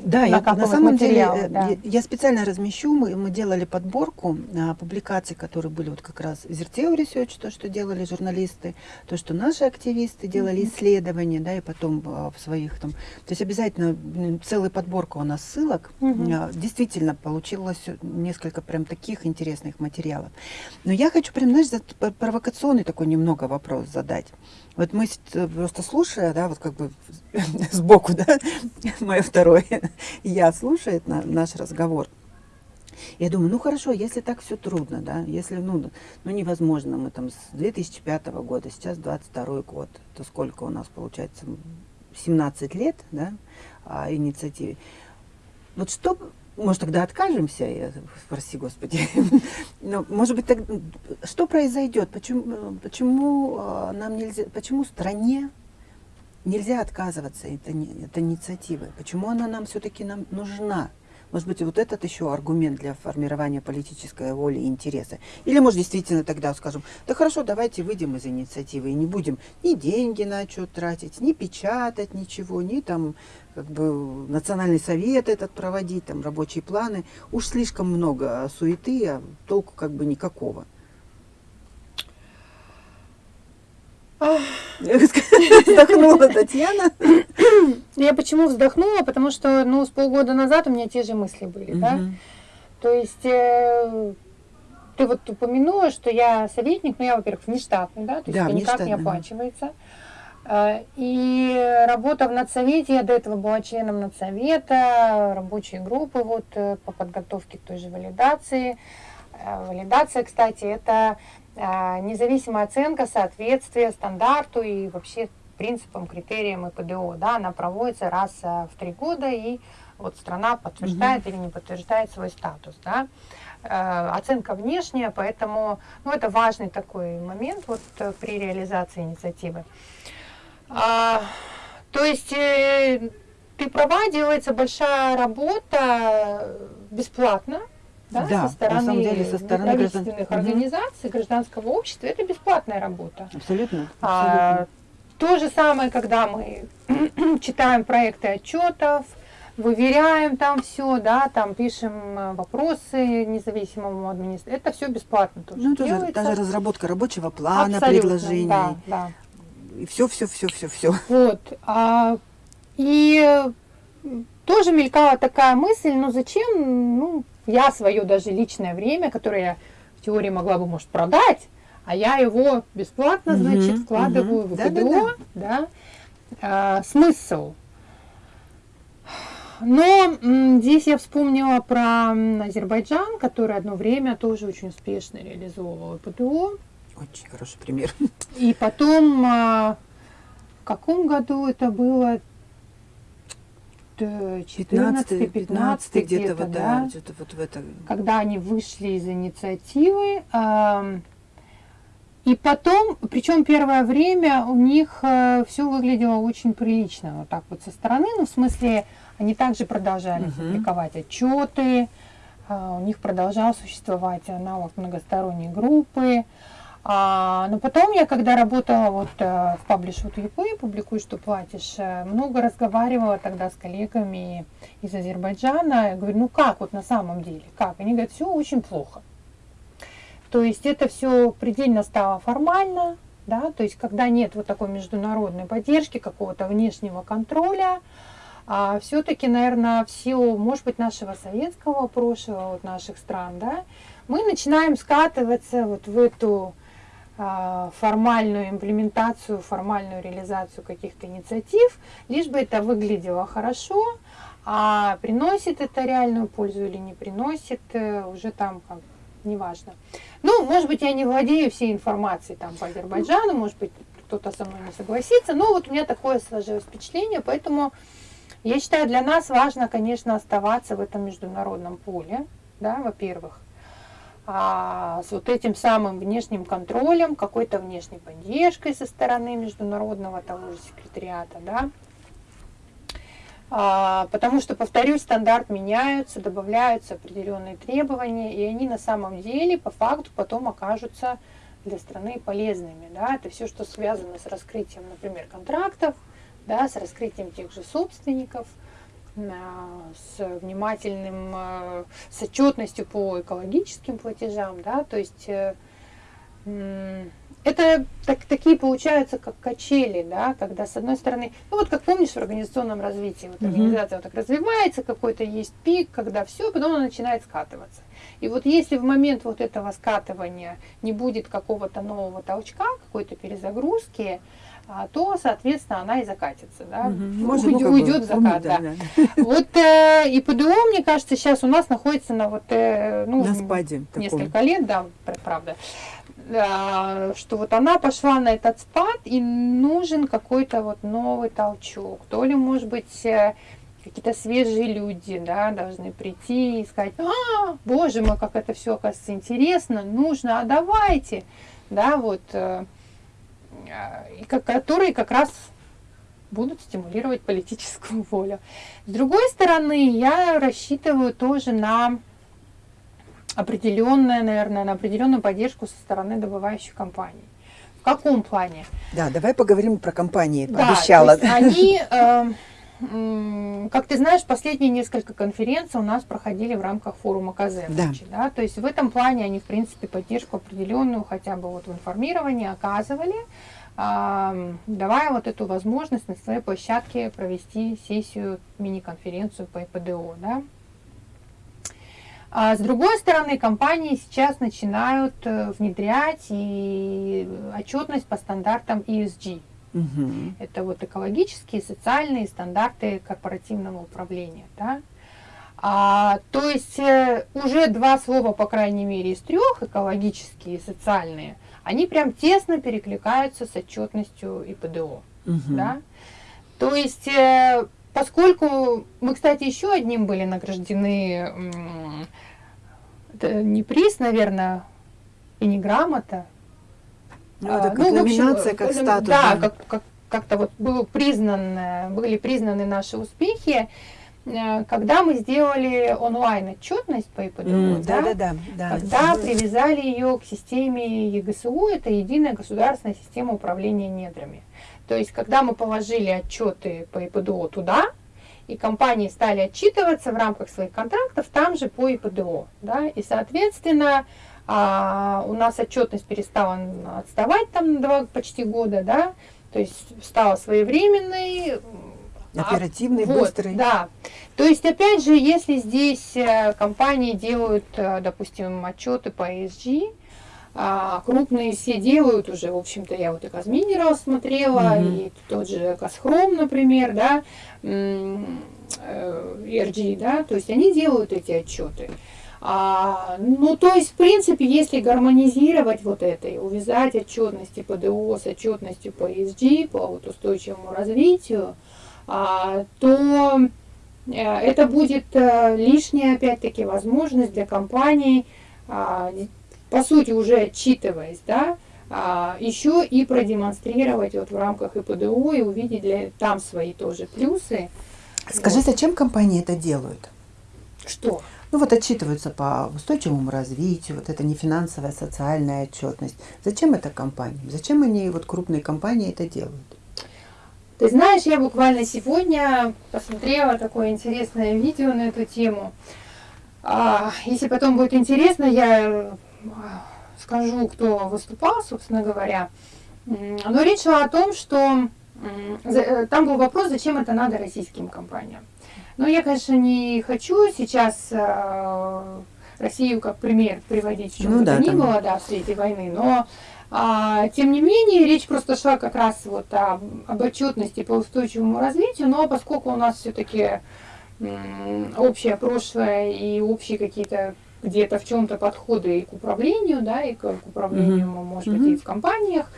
да, я, на самом деле э, да. я, я специально размещу, мы, мы делали подборку а, публикаций, которые были вот как раз Zerteo Research, то, что делали журналисты, то, что наши активисты делали mm -hmm. исследования, да, и потом а, в своих там, то есть обязательно целая подборка у нас ссылок, mm -hmm. а, действительно получилось несколько прям таких интересных материалов. Но я хочу прям, знаешь, провокационный такой немного вопрос задать. Вот мы просто слушая, да, вот как бы сбоку, да, мое второе, я слушает на, наш разговор. Я думаю, ну хорошо, если так все трудно, да, если, ну, ну невозможно, мы там с 2005 года, сейчас 22 год, то сколько у нас получается, 17 лет, да, а, инициативе. Вот что может, тогда откажемся? Я, прости, Господи. Но, может быть, так, что произойдет? Почему, почему а, нам нельзя, почему стране нельзя отказываться от, от инициативы? Почему она нам все-таки нам нужна? Может быть, вот этот еще аргумент для формирования политической воли и интереса. Или, может, действительно тогда скажем, да хорошо, давайте выйдем из инициативы и не будем ни деньги на отчет тратить, ни печатать ничего, ни там как бы национальный совет этот проводить, там рабочие планы. Уж слишком много суеты, а толку как бы никакого. Вздохнула Татьяна. Я почему вздохнула? Потому что, ну, с полгода назад у меня те же мысли были, да. То есть э, ты вот упомянула, что я советник, но я, во-первых, внештатный, да, то есть Да, это никак не оплачивается. Э, И работа в надсовете, я до этого была членом надсовета, рабочей группы вот э, по подготовке к той же валидации. Э, Валидация, кстати, это независимая оценка соответствия стандарту и вообще принципам, критериям ИПДО. Да, она проводится раз э, в три года, и вот страна подтверждает или не подтверждает свой статус. Да. Э, Оценка внешняя, поэтому ну, это важный такой момент вот, э, при реализации инициативы. А, то есть э, ты права, делается большая работа э, бесплатно, да, Да, на со стороны самом деле, со стороны граждан- неправительственных Мгм. организаций, гражданского общества, это бесплатная работа. Абсолютно. А, абсолютно. то же самое, когда мы читаем проекты отчетов, выверяем там все, да, там пишем э, вопросы независимому администратору. Это все бесплатно тоже Ну, тоже, делается. даже разработка рабочего плана, Абсолютно, предложений. Да, да. И все, все, все, все, все. Вот. а, и тоже мелькала такая мысль, ну зачем, ну, я свое даже личное время, которое я в теории могла бы, может, продать, а я его бесплатно, значит, вкладываю в. ИПДО, да, А, смысл. Но здесь я вспомнила про Азербайджан, который одно время тоже очень успешно реализовывал ИПДО. Очень хороший пример. И потом, а, в каком году это было? 14 15 где-то вот, да, да, где-то вот в это. когда они вышли из инициативы. И потом, причем первое время у них все выглядело очень прилично, вот так вот со стороны, ну в смысле они также продолжали Мгм. публиковать отчеты, а, у них продолжал существовать аналог многосторонней группы. А, но потом я, когда работала вот э, в What You Pay, публикуй, что платишь, э, много разговаривала тогда с коллегами из Азербайджана. Я говорю, ну как вот на самом деле, как? Они говорят, все очень плохо. То есть это все предельно стало формально, да, то есть когда нет вот такой международной поддержки, какого-то внешнего контроля, а все-таки, наверное, в силу, может быть, нашего советского прошлого, вот наших стран, да, мы начинаем скатываться вот в эту формальную имплементацию, формальную реализацию каких-то инициатив, лишь бы это выглядело хорошо, а приносит это реальную пользу или не приносит, э, уже там как неважно. Ну, может быть, я не владею всей информацией там по Азербайджану, может быть, кто-то со мной не согласится, но вот у меня такое сложилось впечатление, поэтому я считаю, для нас важно, конечно, оставаться в этом международном поле, да, во-первых, а, с вот этим самым внешним контролем, какой-то внешней поддержкой со стороны международного того же секретариата, да, А, потому что, повторюсь, стандарт меняются, добавляются определенные требования, и они на самом деле по факту потом окажутся для страны полезными. Да? Это все, что связано с раскрытием, например, контрактов, да, с раскрытием тех же собственников, с внимательным, а, с отчетностью по экологическим платежам, да, то есть э, это так, такие получаются как качели, да, когда с одной стороны, ну вот как помнишь в организационном развитии, вот организация вот так развивается, какой-то есть пик, когда все, потом она начинает скатываться. И вот если в момент вот этого скатывания не будет какого-то нового толчка, какой-то перезагрузки, а, то, соответственно, она и закатится, да, уйдет, Может, ну, как бы, уйдет в закат, да. да. Вот э, и ПДО, мне кажется, сейчас у нас находится на вот, э, ну, На спаде таком. несколько лет, да, пр- правда, а, что вот она пошла на этот спад, и нужен какой-то вот новый толчок. То ли, может быть, э, какие-то свежие люди, да, должны прийти и сказать, а, боже мой, как это все, оказывается, интересно, нужно, а давайте, да, вот, э, а, и ко- которые как раз будут стимулировать политическую волю. С другой стороны, я рассчитываю тоже на определенное, наверное, на определенную поддержку со стороны добывающих компаний. В каком плане? Да, давай поговорим про компании. Да, есть они, э, как ты знаешь, последние несколько конференций у нас проходили в рамках форума Да. КЗ. Да, то есть в этом плане они, в принципе, поддержку определенную хотя бы вот в информировании оказывали. давая вот эту возможность на своей площадке провести сессию, мини-конференцию по ИПДО. Да? А с другой стороны, компании сейчас начинают э, внедрять и отчетность по стандартам ESG. Угу. Это вот экологические, социальные стандарты корпоративного управления. Да? А, то есть э, уже два слова, по крайней мере, из трех, экологические и социальные, они прям тесно перекликаются с отчетностью ИПДО. Угу. Да? То есть, э, поскольку мы, кстати, еще одним были награждены, это не приз, наверное, и не грамота. Ну, это а, как ну, номинация, общем, как статус. Да, как, как, как-то вот был признан, были признаны наши успехи. Э, когда мы сделали онлайн отчетность по ИПДУ, mm, да, да, да, да, когда привязали ее к системе ЕГСУ, это единая государственная система управления недрами. То есть, когда мы положили отчеты по ИПДО туда, и компании стали отчитываться в рамках своих контрактов там же по ИПДО, да, и, соответственно, а, у нас отчетность перестала отставать там два почти года, да, то есть стала своевременной, Оперативный, а, вот, быстрый. Да. То есть, опять же, если здесь э, компании делают, э, допустим, отчеты по ESG, а, крупные все делают уже, в общем-то, я вот и Казминерал смотрела, mm-hmm. и тот же Казхром, например, да, ERG, э, да, то есть они делают эти отчеты. А, ну, то есть, в принципе, если гармонизировать вот это и увязать отчетности ПДО с отчетностью по ESG, по вот устойчивому развитию, а, то э, это будет э, лишняя, опять-таки, возможность для компаний, а, по сути, уже отчитываясь, да, а, еще и продемонстрировать вот в рамках ИПДО и увидеть для, там свои тоже плюсы. Скажи, вот. зачем компании это делают? Что? Ну вот отчитываются по устойчивому развитию, вот это не финансовая, социальная отчетность. Зачем это компаниям? Зачем они, вот крупные компании это делают? Ты знаешь, я буквально сегодня посмотрела такое интересное видео на эту тему. А, если потом будет интересно, я скажу, кто выступал, собственно говоря. Но речь шла о том, что э, там был вопрос, зачем это надо российским компаниям. Но я, конечно, не хочу сейчас э, Россию как пример приводить, чем ну, бы да, ни было, да, в свете войны, но а, тем не менее, речь просто шла как раз вот о, об отчетности по устойчивому развитию, но поскольку у нас все-таки общее прошлое и общие какие-то где-то в чем-то подходы и к управлению, да, и к, к управлению, mm-hmm. может быть, mm-hmm. и в компаниях,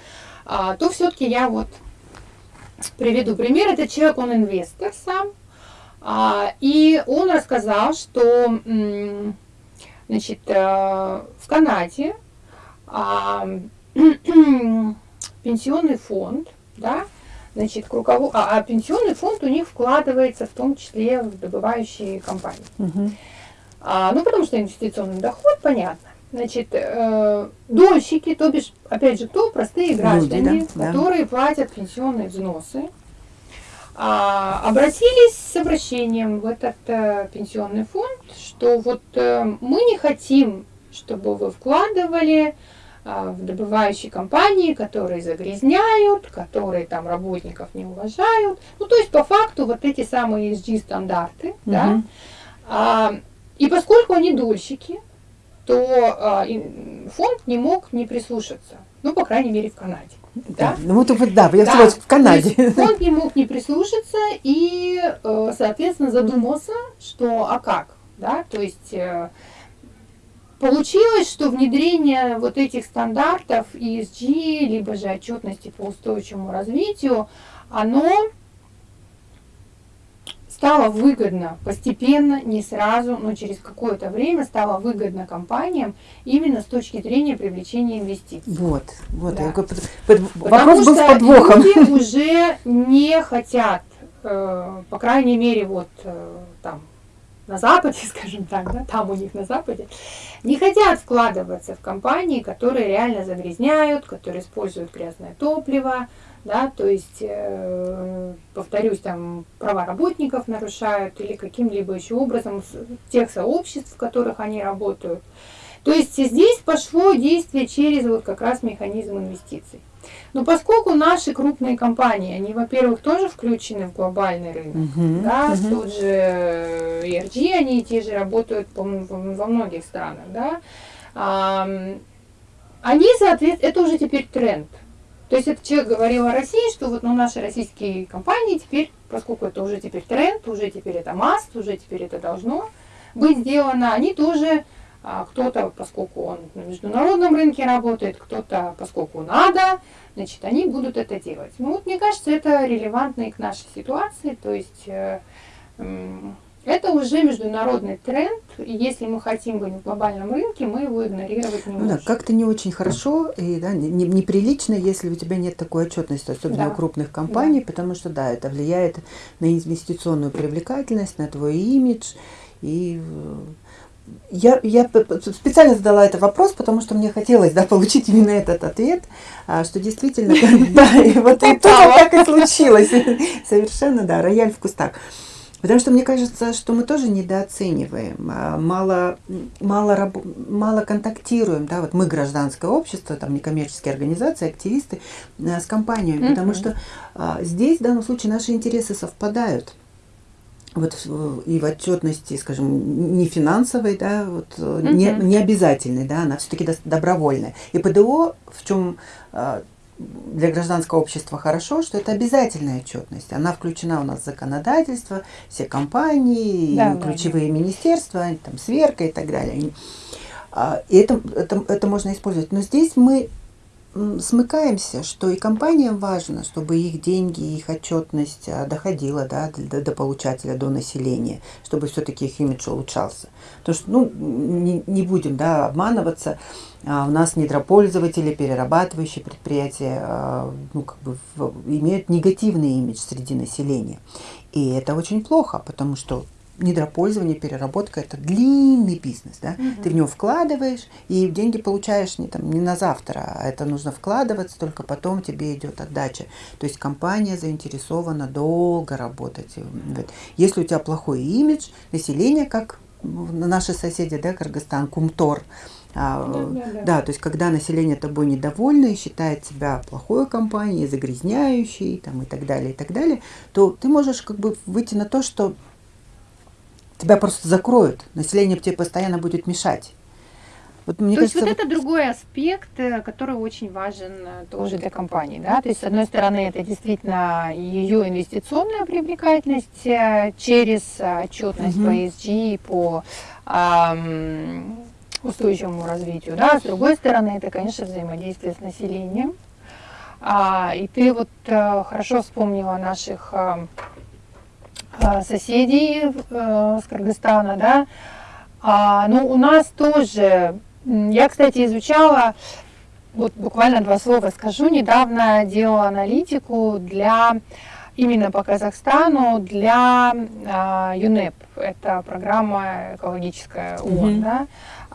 а, то все-таки я вот приведу пример. Этот человек, он инвестор сам, и он рассказал, что значит, а, в Канаде а, пенсионный фонд, да, значит, к руковод... а, а пенсионный фонд у них вкладывается в том числе в добывающие компании. Угу. А, ну, потому что инвестиционный доход, понятно. Значит, э, дольщики, то бишь, опять же, кто? Простые граждане, Люди, да, которые да. платят пенсионные взносы, а, обратились с обращением в этот э, пенсионный фонд, что вот э, мы не хотим, чтобы вы вкладывали а, в добывающие компании, которые загрязняют, которые там работников не уважают. Ну, то есть, по факту, вот эти самые ESG-стандарты, угу. да, а, и поскольку они дольщики, то а, фонд не мог не прислушаться. Ну, по крайней мере, в Канаде. Да, да? ну вот да, я да. в Канаде. фонд не мог не прислушаться и, э, соответственно, задумался, что а как, да, то есть э, Получилось, что внедрение вот этих стандартов ESG, либо же отчетности по устойчивому развитию, оно стало выгодно постепенно, не сразу, но через какое-то время стало выгодно компаниям именно с точки зрения привлечения инвестиций. Вот, вот. Да. Под, под, вопрос был с подвохом. Люди уже не хотят, э, по крайней мере, вот э, там на Западе, скажем так, да, там у них на Западе, не хотят вкладываться в компании, которые реально загрязняют, которые используют грязное топливо, да, то есть, э, повторюсь, там права работников нарушают или каким-либо еще образом тех сообществ, в которых они работают. То есть здесь пошло действие через вот как раз механизм инвестиций. Ну, поскольку наши крупные компании, они, во-первых, тоже включены в глобальный рынок, Мгм, да, мгм. тот же ERG, они те же работают по-моему, во многих странах, да, Ам, они, соответственно, это уже теперь тренд. То есть этот человек говорил о России, что вот ну, наши российские компании теперь, поскольку это уже теперь тренд, уже теперь это маст, уже теперь это должно быть сделано, они тоже, а, кто-то, поскольку он на международном рынке работает, кто-то, поскольку надо, значит, они будут это делать. Ну вот мне кажется, это релевантно и к нашей ситуации, то есть э, это уже международный тренд, и если мы хотим быть в глобальном рынке, мы его игнорировать не Ну да, можем. как-то не очень хорошо и да, не- не- неприлично, если у тебя нет такой отчетности, особенно Да. у крупных компаний, потому что да, это влияет на инвестиционную привлекательность, на твой имидж. И э, я, я специально задала этот вопрос, потому что мне хотелось да, получить именно этот ответ, а, что действительно, да, и вот так и случилось. Совершенно, да, рояль в кустах. Потому что мне кажется, что мы тоже недооцениваем, а, мало, мало, раб- мало контактируем, да, вот мы гражданское общество, там некоммерческие организации, активисты а, с компаниями, Мгм. потому что а, здесь в данном случае наши интересы совпадают. Вот и в отчетности, скажем, не финансовой, да, вот, э, не, Мгм. не обязательной, да, она все-таки добровольная. И ПДО, в чем а, для гражданского общества хорошо, что это обязательная отчетность. Она включена у нас в законодательство, все компании, Да, да, ключевые министерства, там, сверка и так далее. И, а, И это, это, это можно использовать. Но здесь мы смыкаемся, что и компаниям важно, чтобы их деньги, их отчетность а, доходила да, до, до получателя, до населения, чтобы все-таки их имидж улучшался. Потому что, ну, не, не будем да, обманываться, а, у нас недропользователи, перерабатывающие предприятия а, ну, как бы в- имеют негативный имидж среди населения. И это очень плохо, потому что недропользование, переработка – это длинный бизнес. Да? Мгм. Ты в него вкладываешь, и деньги получаешь не, там, не на завтра, а это нужно вкладываться, только потом тебе идет отдача. То есть компания заинтересована долго работать. Если у тебя плохой имидж, население, как наши соседи, да, Кыргызстан, Кумтор, а, Да, да, да. да, то есть когда население тобой недовольно и считает себя плохой компанией, загрязняющей там, и так далее, и так далее, то ты можешь как бы выйти на то, что тебя просто закроют, население тебе постоянно будет мешать. Вот мне То есть кажется, вот это другой аспект, э, который очень важен э, тоже для компании, да, то есть с одной стороны это действительно ее инвестиционная привлекательность э, через отчетность Мгм. по ESG, по ам, устойчивому развитию, да, с другой стороны это, конечно, взаимодействие с населением, А, и ты вот э, хорошо вспомнила наших э, соседей э, с Кыргызстана, да, а, ну, у нас тоже, я, кстати, изучала, вот буквально два слова скажу, недавно делала аналитику для, именно по Казахстану, для а, ЮНЕП, это программа экологическая ООН, Мгм. да,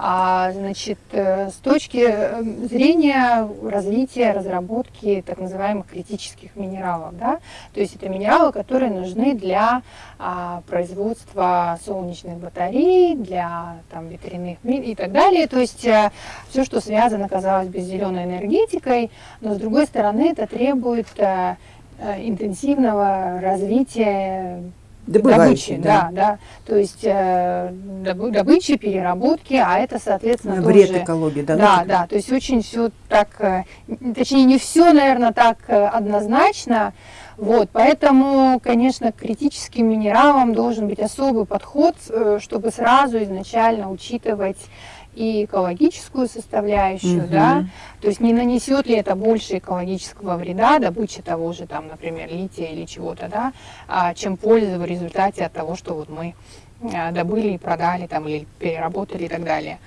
а, значит, э, с точки э, зрения развития, разработки так называемых критических минералов, да, то есть это минералы, которые нужны для а, производства солнечных батарей, для там, ветряных и так далее. То есть все, что связано, казалось бы, с зеленой энергетикой, но с другой стороны это требует э, э, интенсивного развития добычи, добывающий, да, да, то есть э, добы- добычи, переработки, а это, соответственно, Вред тоже экологии, да. да, да, то есть очень все так, э, точнее не все, наверное, так э, однозначно. Вот, поэтому, конечно, к критическим минералам должен быть особый подход, э, чтобы сразу изначально учитывать и экологическую составляющую, Мгм. да, то есть не нанесет ли это больше экологического вреда, добыча того же, там, например, лития или чего-то, да, а, чем пользы в результате от того, что вот мы а, добыли и продали там или переработали и так далее.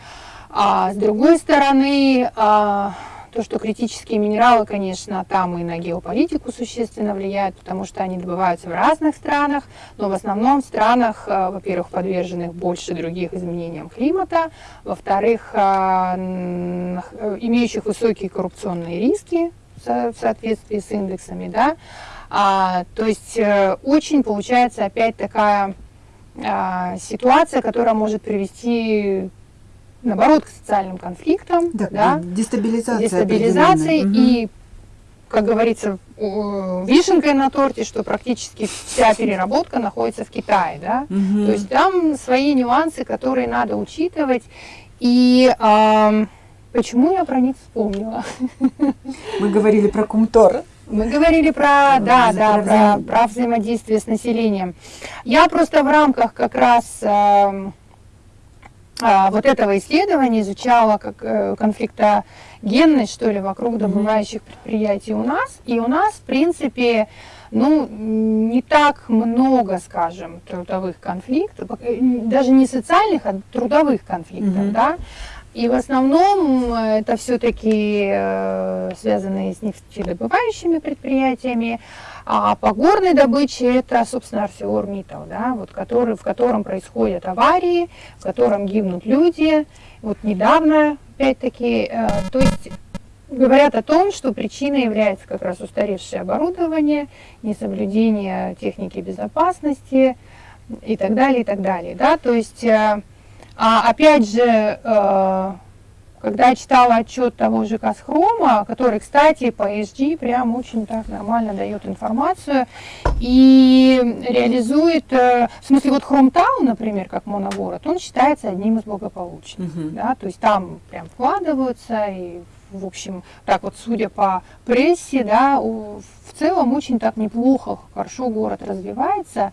А с другой стороны, а, то, что критические минералы, конечно, там и на геополитику существенно влияют, потому что они добываются в разных странах, но в основном в странах, а, во-первых, подверженных больше других изменениям климата, во-вторых, н- э, имеющих высокие коррупционные риски в со- в соответствии с индексами, да, А, то есть э, очень получается опять такая а, ситуация, которая может привести, наоборот, к социальным конфликтам, Да, да, дестабилизации определенная. Мгм. и как говорится, вишенкой на торте, что практически вся переработка находится в Китае, да. Угу. То есть там свои нюансы, которые надо учитывать. И э, почему я про них вспомнила? Мы говорили про Кумтор. Мы говорили про, да, да, про, про взаимодействие с населением. Я просто в рамках как раз э, вот этого исследования изучала как э, конфликтогенность, что ли, вокруг добывающих предприятий у нас. И у нас, в принципе, ну, не так много, скажем, трудовых конфликтов, э, даже не социальных, а трудовых конфликтов, mm-hmm. да. И в основном э, это все-таки связанные с нефтедобывающими предприятиями, а по горной добыче это, собственно, ArcelorMittal, да, вот который, в котором происходят аварии, в котором гибнут люди. Вот недавно, опять-таки, э, то есть говорят о том, что причиной является как раз устаревшее оборудование, несоблюдение техники безопасности и так далее, и так далее. Да? То есть а опять же, э, когда я читала отчет того же Касхрома, который, кстати, по ESG прям очень так нормально дает информацию и реализует, э, в смысле, вот Хромтаун, например, как моногород, он считается одним из благополучных. Uh-huh. Да, то есть там прям вкладываются и в общем, так вот, судя по прессе, да, в целом очень так неплохо, хорошо город развивается.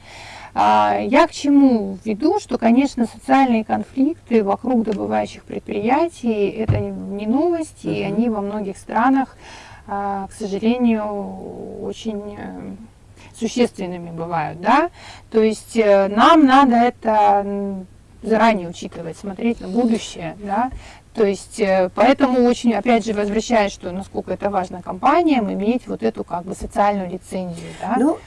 А, я к чему веду, что, конечно, социальные конфликты вокруг добывающих предприятий – это не новости, и они во многих странах, а, к сожалению, очень э, существенными бывают, да, то есть э, нам надо это заранее учитывать, смотреть на будущее, да, то есть, э, поэтому очень, опять же, возвращаясь, что насколько это важно компаниям, иметь вот эту как бы социальную лицензию, да. Ну,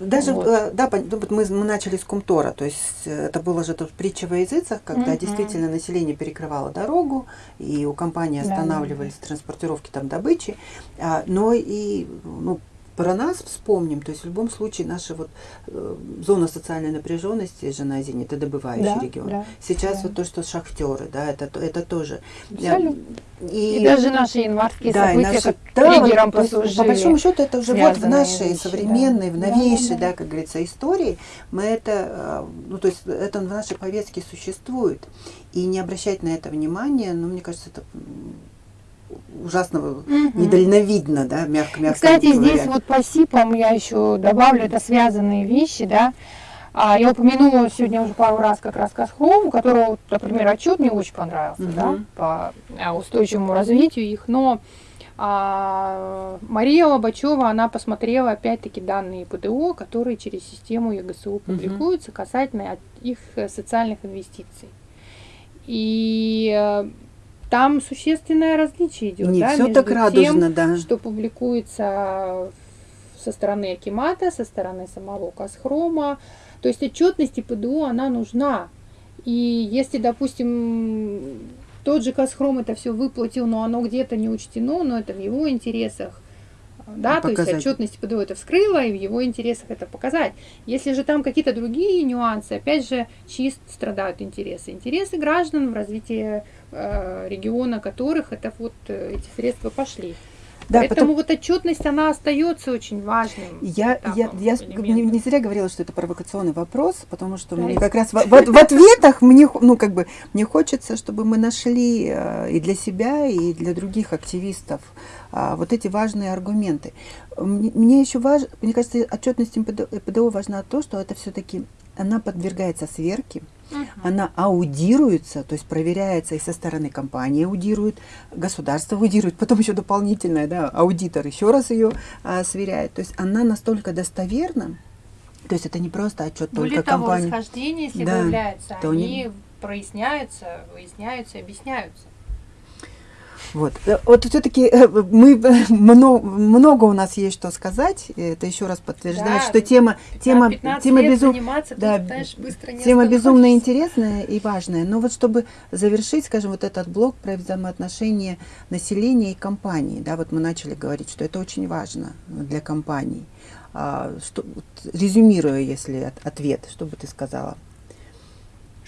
даже, вот. Э, да, ну, мы, мы начали с Кумтора, то есть э, это было же тут притча во языцах, когда mm-hmm. действительно население перекрывало дорогу, и у компании останавливались да, транспортировки там добычи, а, но и ну, про нас вспомним, то есть в любом случае наша вот э, зона социальной напряженности же на Азине, это добывающий да, регион. Да, Сейчас да. вот то, что шахтеры, да, это, это тоже. Абсолютно. И, и даже наши январские да, события, наши, как да, триггером вот, послужили. По большому счету это уже вот в нашей вещи, современной, да. в новейшей, да, да, да, как говорится, истории, мы это, э, ну то есть это в нашей повестке существует. И не обращать на это внимания, ну мне кажется, это ужасно угу. недальновидно, да, мягко-мягко Кстати, говоря. здесь вот по СИПам я еще добавлю, это связанные вещи, да. А, я упомянула сегодня уже пару раз как раз Касхром, у которого, например, отчет мне очень понравился, угу. да, по а, устойчивому развитию их, но а, Мария Лобачева, она посмотрела опять-таки данные ПДО, которые через систему ЕГСУ публикуются угу. касательно их социальных инвестиций. И э, там существенное различие идет. Не да, все так радужно, тем, да. Что публикуется со стороны Акимата, со стороны самого Касхрома. То есть отчетность ПДУ, она нужна. И если, допустим, тот же Касхром это все выплатил, но оно где-то не учтено, но это в его интересах, да, показать. то есть отчетность ПДО это вскрыла, и в его интересах это показать. Если же там какие-то другие нюансы, опять же, чист страдают интересы. Интересы граждан в развитии э, региона, которых это вот э, эти средства пошли. Да, Поэтому потом... вот отчетность, она остается очень важным. Я, я, я не, не зря говорила, что это провокационный вопрос, потому что да, мне как раз в, в, в ответах мне, ну, как бы, мне хочется, чтобы мы нашли э, и для себя, и для других активистов вот эти важные аргументы. Мне, еще важно, мне кажется, отчетность МПДО, важна то, что это все-таки она подвергается сверке, uh-huh. она аудируется, то есть проверяется и со стороны компании аудирует, государство аудирует, потом еще дополнительное, да, аудитор еще раз ее а, сверяет. То есть она настолько достоверна, то есть это не просто отчет Более только того, компании. расхождения, если да, выявляются, они не... проясняются, выясняются, объясняются. Вот, э, вот все-таки э, мы много, много у нас есть что сказать. Это еще раз подтверждает, да, что тема тема тема безум... да, тема безумно интересная и важная. Но вот чтобы завершить, скажем, вот этот блок про взаимоотношения населения и компании, да, вот мы начали говорить, что это очень важно для компаний. А, что, резюмируя, если от, ответ, что бы ты сказала?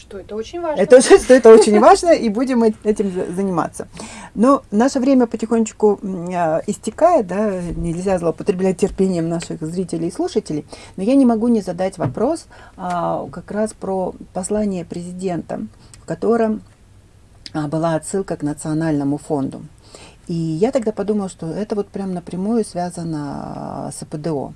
Что это очень важно. Это, что это очень важно, и будем этим заниматься. Но наше время потихонечку а, истекает, да, нельзя злоупотреблять терпением наших зрителей и слушателей, но я не могу не задать вопрос а, как раз про послание президента, в котором а, была отсылка к национальному фонду. И я тогда подумала, что это вот прям напрямую связано с ПДО.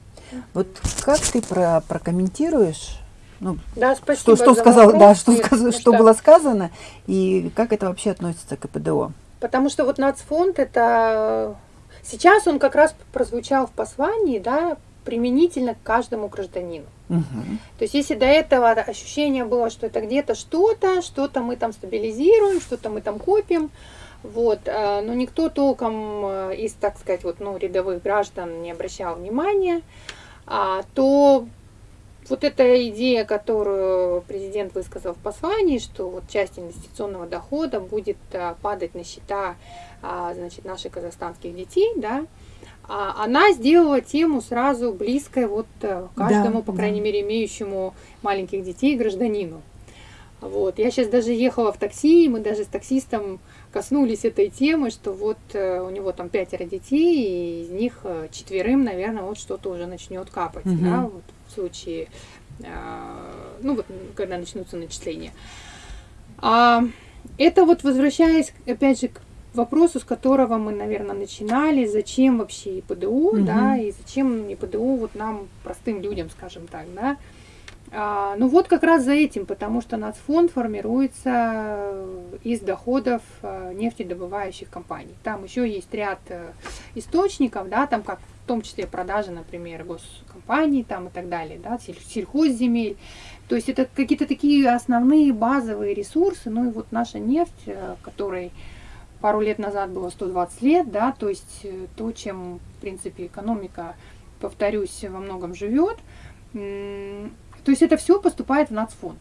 Вот как ты про прокомментируешь ну, да, спасибо что, что, сказал, вопрос, да, что, сказ, что, что было сказано и как это вообще относится к ПДО? Потому что вот нацфонд это сейчас он как раз прозвучал в послании, да, применительно к каждому гражданину. Угу. То есть если до этого ощущение было, что это где-то что-то, что-то мы там стабилизируем, что-то мы там копим, вот, э, но никто толком э, из, так сказать, вот, ну, рядовых граждан не обращал внимания, а, то вот эта идея, которую президент высказал в послании, что вот часть инвестиционного дохода будет а, падать на счета а, значит, наших казахстанских детей, да, а, она сделала тему сразу близкой вот э, каждому, да, по крайней да. мере, имеющему маленьких детей гражданину. Вот. Я сейчас даже ехала в такси, и мы даже с таксистом коснулись этой темы, что вот э, у него там пятеро детей, и из них э, четверым, наверное, вот что-то уже начнет капать, угу. да, вот случае, э, ну вот, когда начнутся начисления. А, это вот возвращаясь, опять же, к вопросу, с которого мы, наверное, начинали, зачем вообще ИПДУ, угу. да, и зачем ИПДУ вот нам, простым людям, скажем так, да, а, ну вот как раз за этим, потому что нацфонд формируется из доходов а, нефтедобывающих компаний. Там еще есть ряд э, источников, да, там как том числе продажи, например, госкомпаний там и так далее, да, сельхозземель. То есть это какие-то такие основные базовые ресурсы, ну и вот наша нефть, э, которой пару лет назад было 120 лет, да, то есть э, то, чем, в принципе, экономика, повторюсь, во многом живет, то есть это все поступает в нацфонд.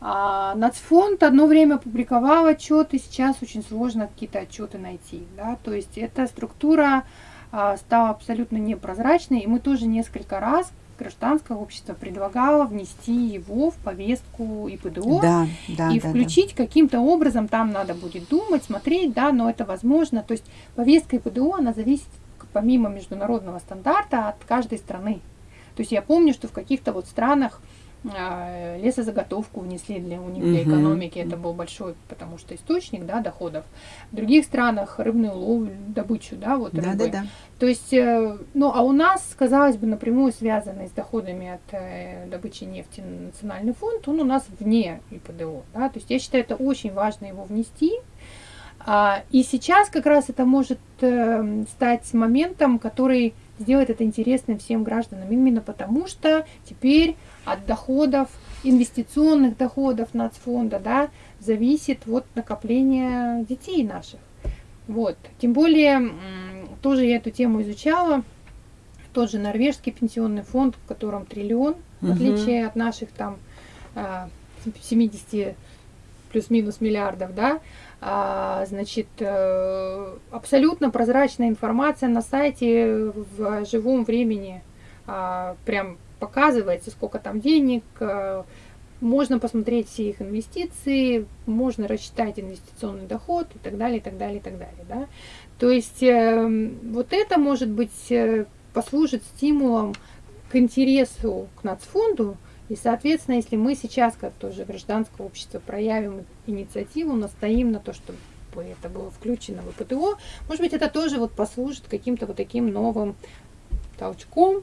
А нацфонд одно время публиковал отчеты, сейчас очень сложно какие-то отчеты найти. Да? То есть эта структура стала абсолютно непрозрачной, и мы тоже несколько раз гражданское общество предлагало внести его в повестку ИПДО да, да, и да, включить да. каким-то образом, там надо будет думать, смотреть, да, но это возможно. То есть повестка ИПДО, она зависит помимо международного стандарта от каждой страны. То есть я помню, что в каких-то вот странах а, лесозаготовку внесли для у них для экономики, это был большой, потому что источник, да, доходов. В других странах рыбную ловлю, добычу, да, вот рыбы. Да, да, да. То есть, э, ну, а у нас, казалось бы, напрямую связанный с доходами от э, добычи нефти национальный фонд, он у нас вне ИПДО, да, то есть я считаю, это очень важно его внести, а, и сейчас как раз это может э, стать моментом, который сделает это интересным всем гражданам, именно потому что теперь от доходов, инвестиционных доходов нацфонда, да, зависит вот накопление детей наших. Вот. Тем более, тоже я эту тему изучала, тот же норвежский пенсионный фонд, в котором триллион, угу. в отличие от наших там 70 а, плюс-минус миллиардов, да, а, значит, э, абсолютно прозрачная информация на сайте в живом времени. А, прям показывается, сколько там денег, э, можно посмотреть все их инвестиции, можно рассчитать инвестиционный доход и так далее, и так далее, и так далее. Да? То есть э, вот это может быть послужит стимулом к интересу к нацфонду, и, соответственно, если мы сейчас, как тоже гражданское общество, проявим инициативу, настоим на то, чтобы это было включено в ПТО, может быть, это тоже вот послужит каким-то вот таким новым толчком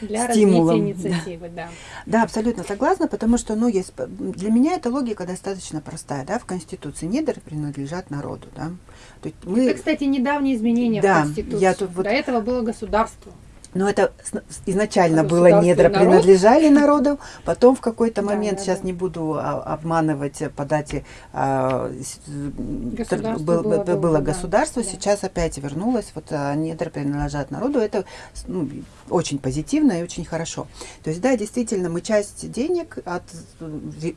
для Стимулом. развития инициативы, да. да. абсолютно согласна, потому что, ну, есть, для меня эта логика достаточно простая, да, в Конституции недр принадлежат народу, да. То есть мы... Это, кстати, недавние изменения да, в Конституции. Я тут вот... До этого было государство. Но это изначально было недра принадлежали народу, потом в какой-то момент, да, сейчас да. не буду а, обманывать по дате, а, государство был, было, было, было государство, да. сейчас опять вернулось, вот а, недра принадлежат народу, это ну, очень позитивно и очень хорошо. То есть, да, действительно, мы часть денег от,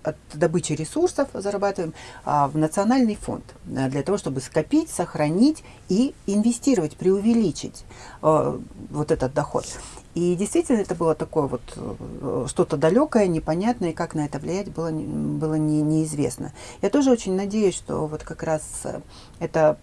от добычи ресурсов зарабатываем в национальный фонд, для того, чтобы скопить, сохранить и инвестировать, преувеличить вот этот доход доход. И действительно это было такое вот э, что-то далекое, непонятное, и как на это влиять было, было не, неизвестно. Я тоже очень надеюсь, что вот как раз э, это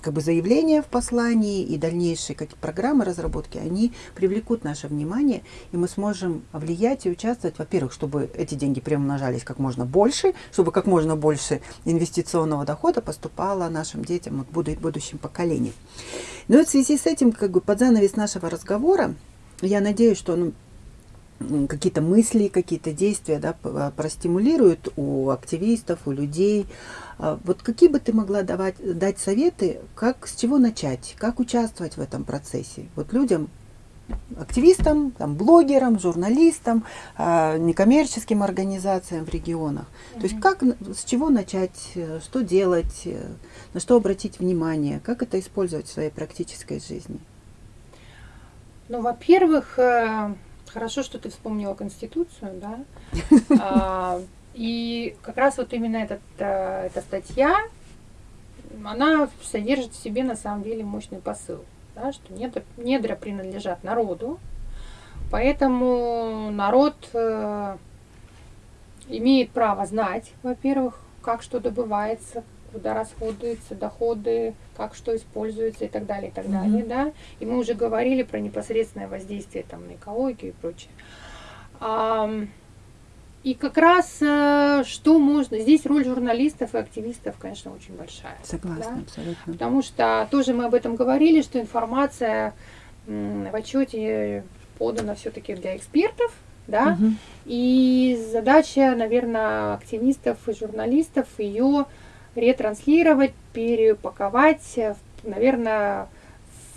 как бы заявление в послании и дальнейшие какие программы разработки, они привлекут наше внимание, и мы сможем влиять и участвовать, во-первых, чтобы эти деньги приумножались как можно больше, чтобы как можно больше инвестиционного дохода поступало нашим детям, вот, будущим поколениям. Но в связи с этим, как бы под занавес нашего разговора, я надеюсь, что он какие-то мысли, какие-то действия да, а, простимулируют у активистов, у людей. А, вот какие бы ты могла давать, дать советы, как, с чего начать, как участвовать в этом процессе? Вот людям, активистам, там, блогерам, журналистам, э, некоммерческим организациям в регионах. Mm -hmm. То есть как, с чего начать, э, что делать, э, на что обратить внимание, как это использовать в своей практической жизни? Ну, во-первых, хорошо, что ты вспомнила Конституцию, да, а, и как раз вот именно этот, эта статья, она содержит в себе на самом деле мощный посыл да, что недра, недра принадлежат народу, поэтому народ э, имеет право знать, во-первых, как что добывается, куда расходуются доходы, как что используется и так далее, и так далее, да. И мы уже говорили про непосредственное воздействие там на экологию и прочее. А, и как раз э, что можно... Здесь роль журналистов и активистов, конечно, очень большая. Согласна, да? абсолютно. Потому что тоже мы об этом говорили, что информация в отчете подана все-таки для экспертов, да, угу. и задача, наверное, активистов и журналистов ее ретранслировать, перепаковать, наверное,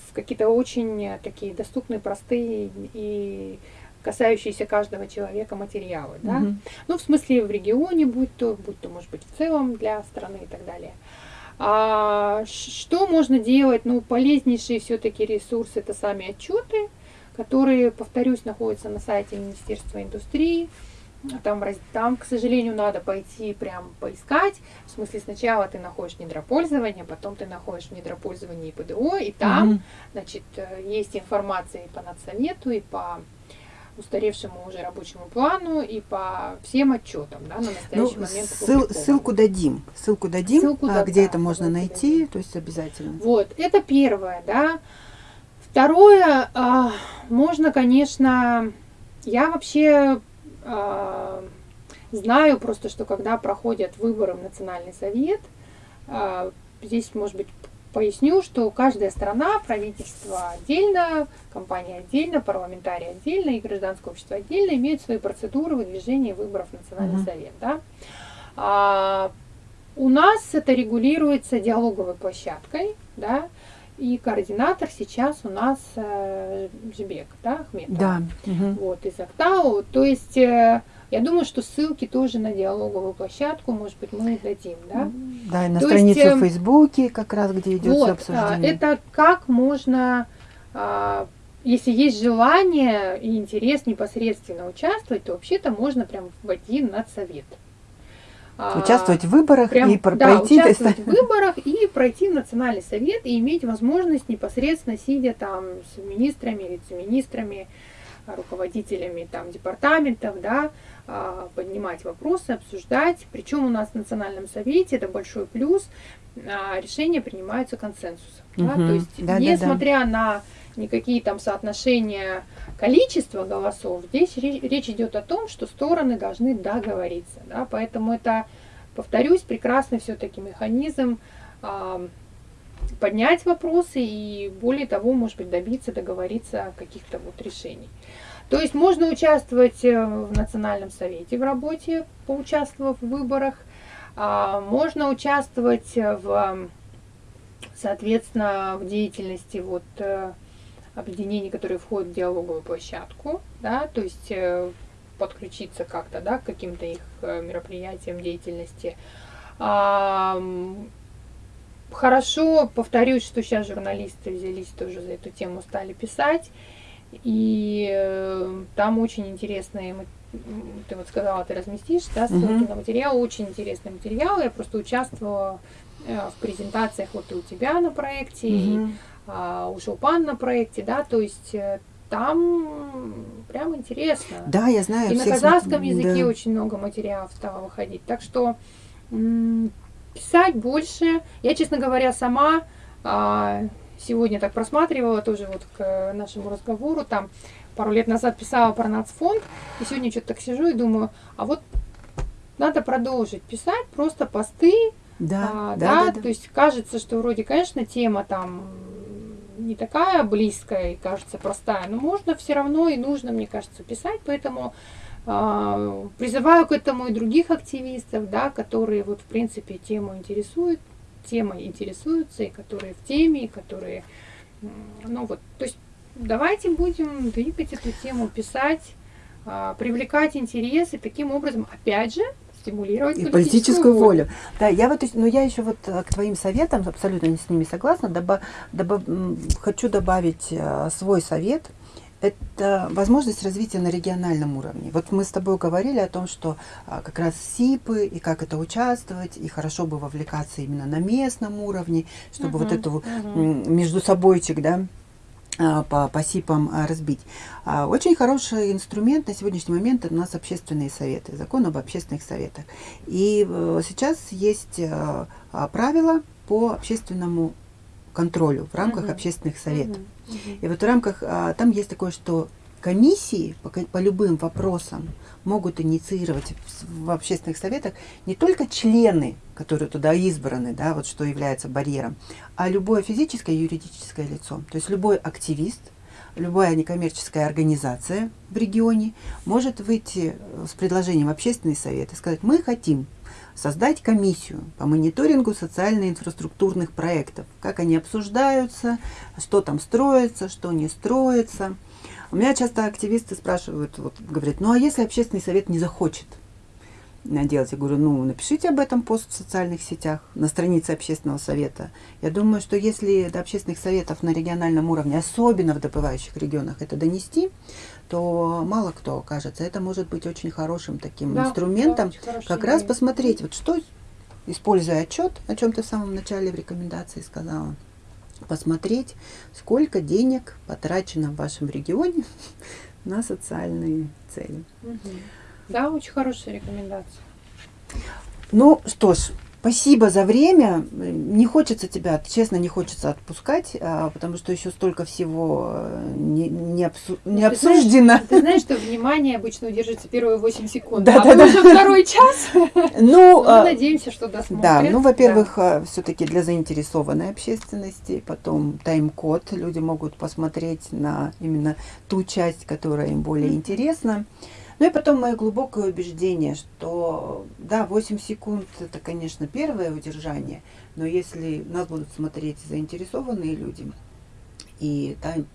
в какие-то очень такие доступные, простые и касающиеся каждого человека материалы, да? Угу. Ну, в смысле, в регионе, будь то, будь то, может быть, в целом для страны и так далее. А, что можно делать? Ну, полезнейшие все-таки ресурсы это сами отчеты, которые, повторюсь, находятся на сайте Министерства индустрии. Там, там, к сожалению, надо пойти прям поискать. В смысле, сначала ты находишь недропользование, потом ты находишь недропользование и ПДО, и там, угу. значит, э, есть информация и по надсовету, и по устаревшему уже рабочему плану и по всем отчетам да, на настоящий ну, момент. Ссыл, ссылку дадим, ссылку дадим, ссылку, а, да, где да, это можно найти, дадим. то есть обязательно. Вот, это первое, да. Второе, а, можно, конечно, я вообще знаю просто, что когда проходят выборы в Национальный совет, а, здесь, может быть, Поясню, что каждая страна, правительство отдельно, компания отдельно, парламентарий отдельно и гражданское общество отдельно имеют свои процедуры выдвижения выборов в Национальный uh -huh. совет. Да? А, у нас это регулируется диалоговой площадкой, да, и координатор сейчас у нас э, Жбек, да, Ахметов. Да. Угу. Вот, из Актау. То есть э, я думаю, что ссылки тоже на диалоговую площадку, может быть, мы дадим, да? Да, и на То страницу есть, в Фейсбуке, как раз, где идет вот, обсуждение. Это как можно, а, если есть желание и интерес непосредственно участвовать, то вообще-то можно прям войти на совет. А, участвовать в выборах прям, и про да, пройти участвовать в выборах и пройти в национальный совет и иметь возможность непосредственно сидя там с министрами, вице-министрами, руководителями там департаментов, да, а, поднимать вопросы, обсуждать. Причем у нас в Национальном совете, это большой плюс, а, решения принимаются консенсусом. Угу. Да? То есть, да, несмотря да, да. на никакие там соотношения количества голосов, здесь речь, идет о том, что стороны должны договориться. Да? Поэтому это, повторюсь, прекрасный все-таки механизм э, поднять вопросы и более того, может быть, добиться, договориться каких-то вот решениях. То есть можно участвовать э, в Национальном совете в работе, поучаствовав в выборах. А, можно участвовать в, соответственно, в деятельности вот э, объединений, которые входят в диалоговую площадку, да, то есть э, подключиться как-то, да, к каким-то их мероприятиям, деятельности. Хорошо, повторюсь, что сейчас журналисты взялись тоже за эту тему, стали писать. И э, там очень интересные ты вот сказала, ты разместишь, да, ссылки Мгм. на материал, очень интересный материал. Я просто участвовала э, в презентациях вот и у тебя на проекте, и Мгм. а, у Шелпан на проекте, да, то есть э, там прям интересно. Да, я знаю. И на казахском смотрю, языке да. очень много материалов стало выходить. Так что писать больше. Я, честно говоря, сама а, сегодня так просматривала тоже вот к нашему разговору. Там пару лет назад писала про нацфонд. И сегодня что-то так сижу и думаю, а вот надо продолжить писать просто посты, Да, а, да, да, да, да. то есть кажется, что вроде, конечно, тема там не такая близкая и кажется простая, но можно все равно и нужно, мне кажется, писать, поэтому а, призываю к этому и других активистов, да, которые вот в принципе тему интересуют, темой интересуются, и которые в теме, и которые, ну вот, то есть давайте будем двигать эту тему, писать, а, привлекать интерес и таким образом, опять же, стимулировать И политическую волю. Да, я вот, но я еще вот э, к твоим советам абсолютно не с ними согласна. Доба- доба- м, хочу добавить э, свой совет. Это возможность развития на региональном уровне. Вот мы с тобой говорили о том, что а, как раз СИПы и как это участвовать, и хорошо бы вовлекаться именно на местном уровне, чтобы вот Мгм, эту м, между собойчик, да, по, по СИПам а, разбить. А, Очень хороший инструмент на сегодняшний момент у нас общественные советы, закон об общественных советах. И э, сейчас есть э, а, правила по общественному контролю в рамках Мгм. общественных советов. Мгм. И вот в рамках, а, там есть такое, что комиссии по, по любым вопросам могут инициировать в общественных советах не только члены, которые туда избраны, да, вот что является барьером, а любое физическое и юридическое лицо. То есть любой активист, любая некоммерческая организация в регионе может выйти э, с предложением в общественный совет и сказать, мы хотим создать комиссию по мониторингу социально-инфраструктурных проектов, как они обсуждаются, что там строится, что не строится. У меня часто активисты спрашивают, вот, говорят, ну а если общественный совет не захочет делать? Я говорю, ну напишите об этом пост в социальных сетях, на странице общественного совета. Я думаю, что если до общественных советов на региональном уровне, особенно в добывающих регионах, это донести, то мало кто окажется. Это может быть очень хорошим таким Да, инструментом, да, как раз посмотреть, вот что, используя отчет, о чем ты в самом начале в рекомендации сказала, посмотреть, сколько денег потрачено в вашем регионе на социальные цели. Да, очень хорошая рекомендация. Ну что ж, спасибо за время. Не хочется тебя, честно, не хочется отпускать, а, потому что еще столько всего э, не, не, обсу- не Ну, ты знаешь, обсуждено. Ты знаешь, что внимание обычно удержится первые 8 секунд, Да, а да, да. уже второй час. Ну, Мы а, надеемся, что досмотрят. Да, ну, Да. во-первых, все-таки для заинтересованной общественности, потом тайм-код, люди могут посмотреть на именно ту часть, которая им более интересна. Ну и потом мое глубокое убеждение, что да, 8 секунд это, конечно, первое удержание, но если нас будут смотреть заинтересованные люди, и там,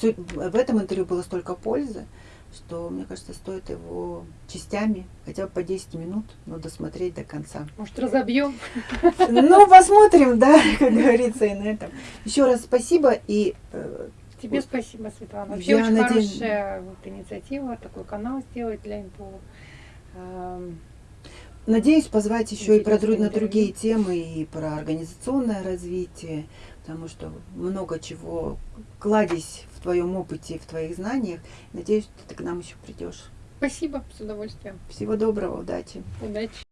в этом интервью было столько пользы, что, мне кажется, стоит его частями, хотя бы по 10 минут, но досмотреть до конца. Может, разобьем? Ну, посмотрим, да, как говорится, и на этом. Еще раз спасибо и Тебе спасибо, Светлана. Вообще Я очень надеюсь- хорошая вот инициатива, такой канал сделать для. Эм, надеюсь позвать еще и про на другие темы, и про организационное развитие, потому что много чего кладезь в твоем опыте, в твоих знаниях. Надеюсь, ты к нам еще придешь. Спасибо, с удовольствием. Всего доброго, удачи. Удачи.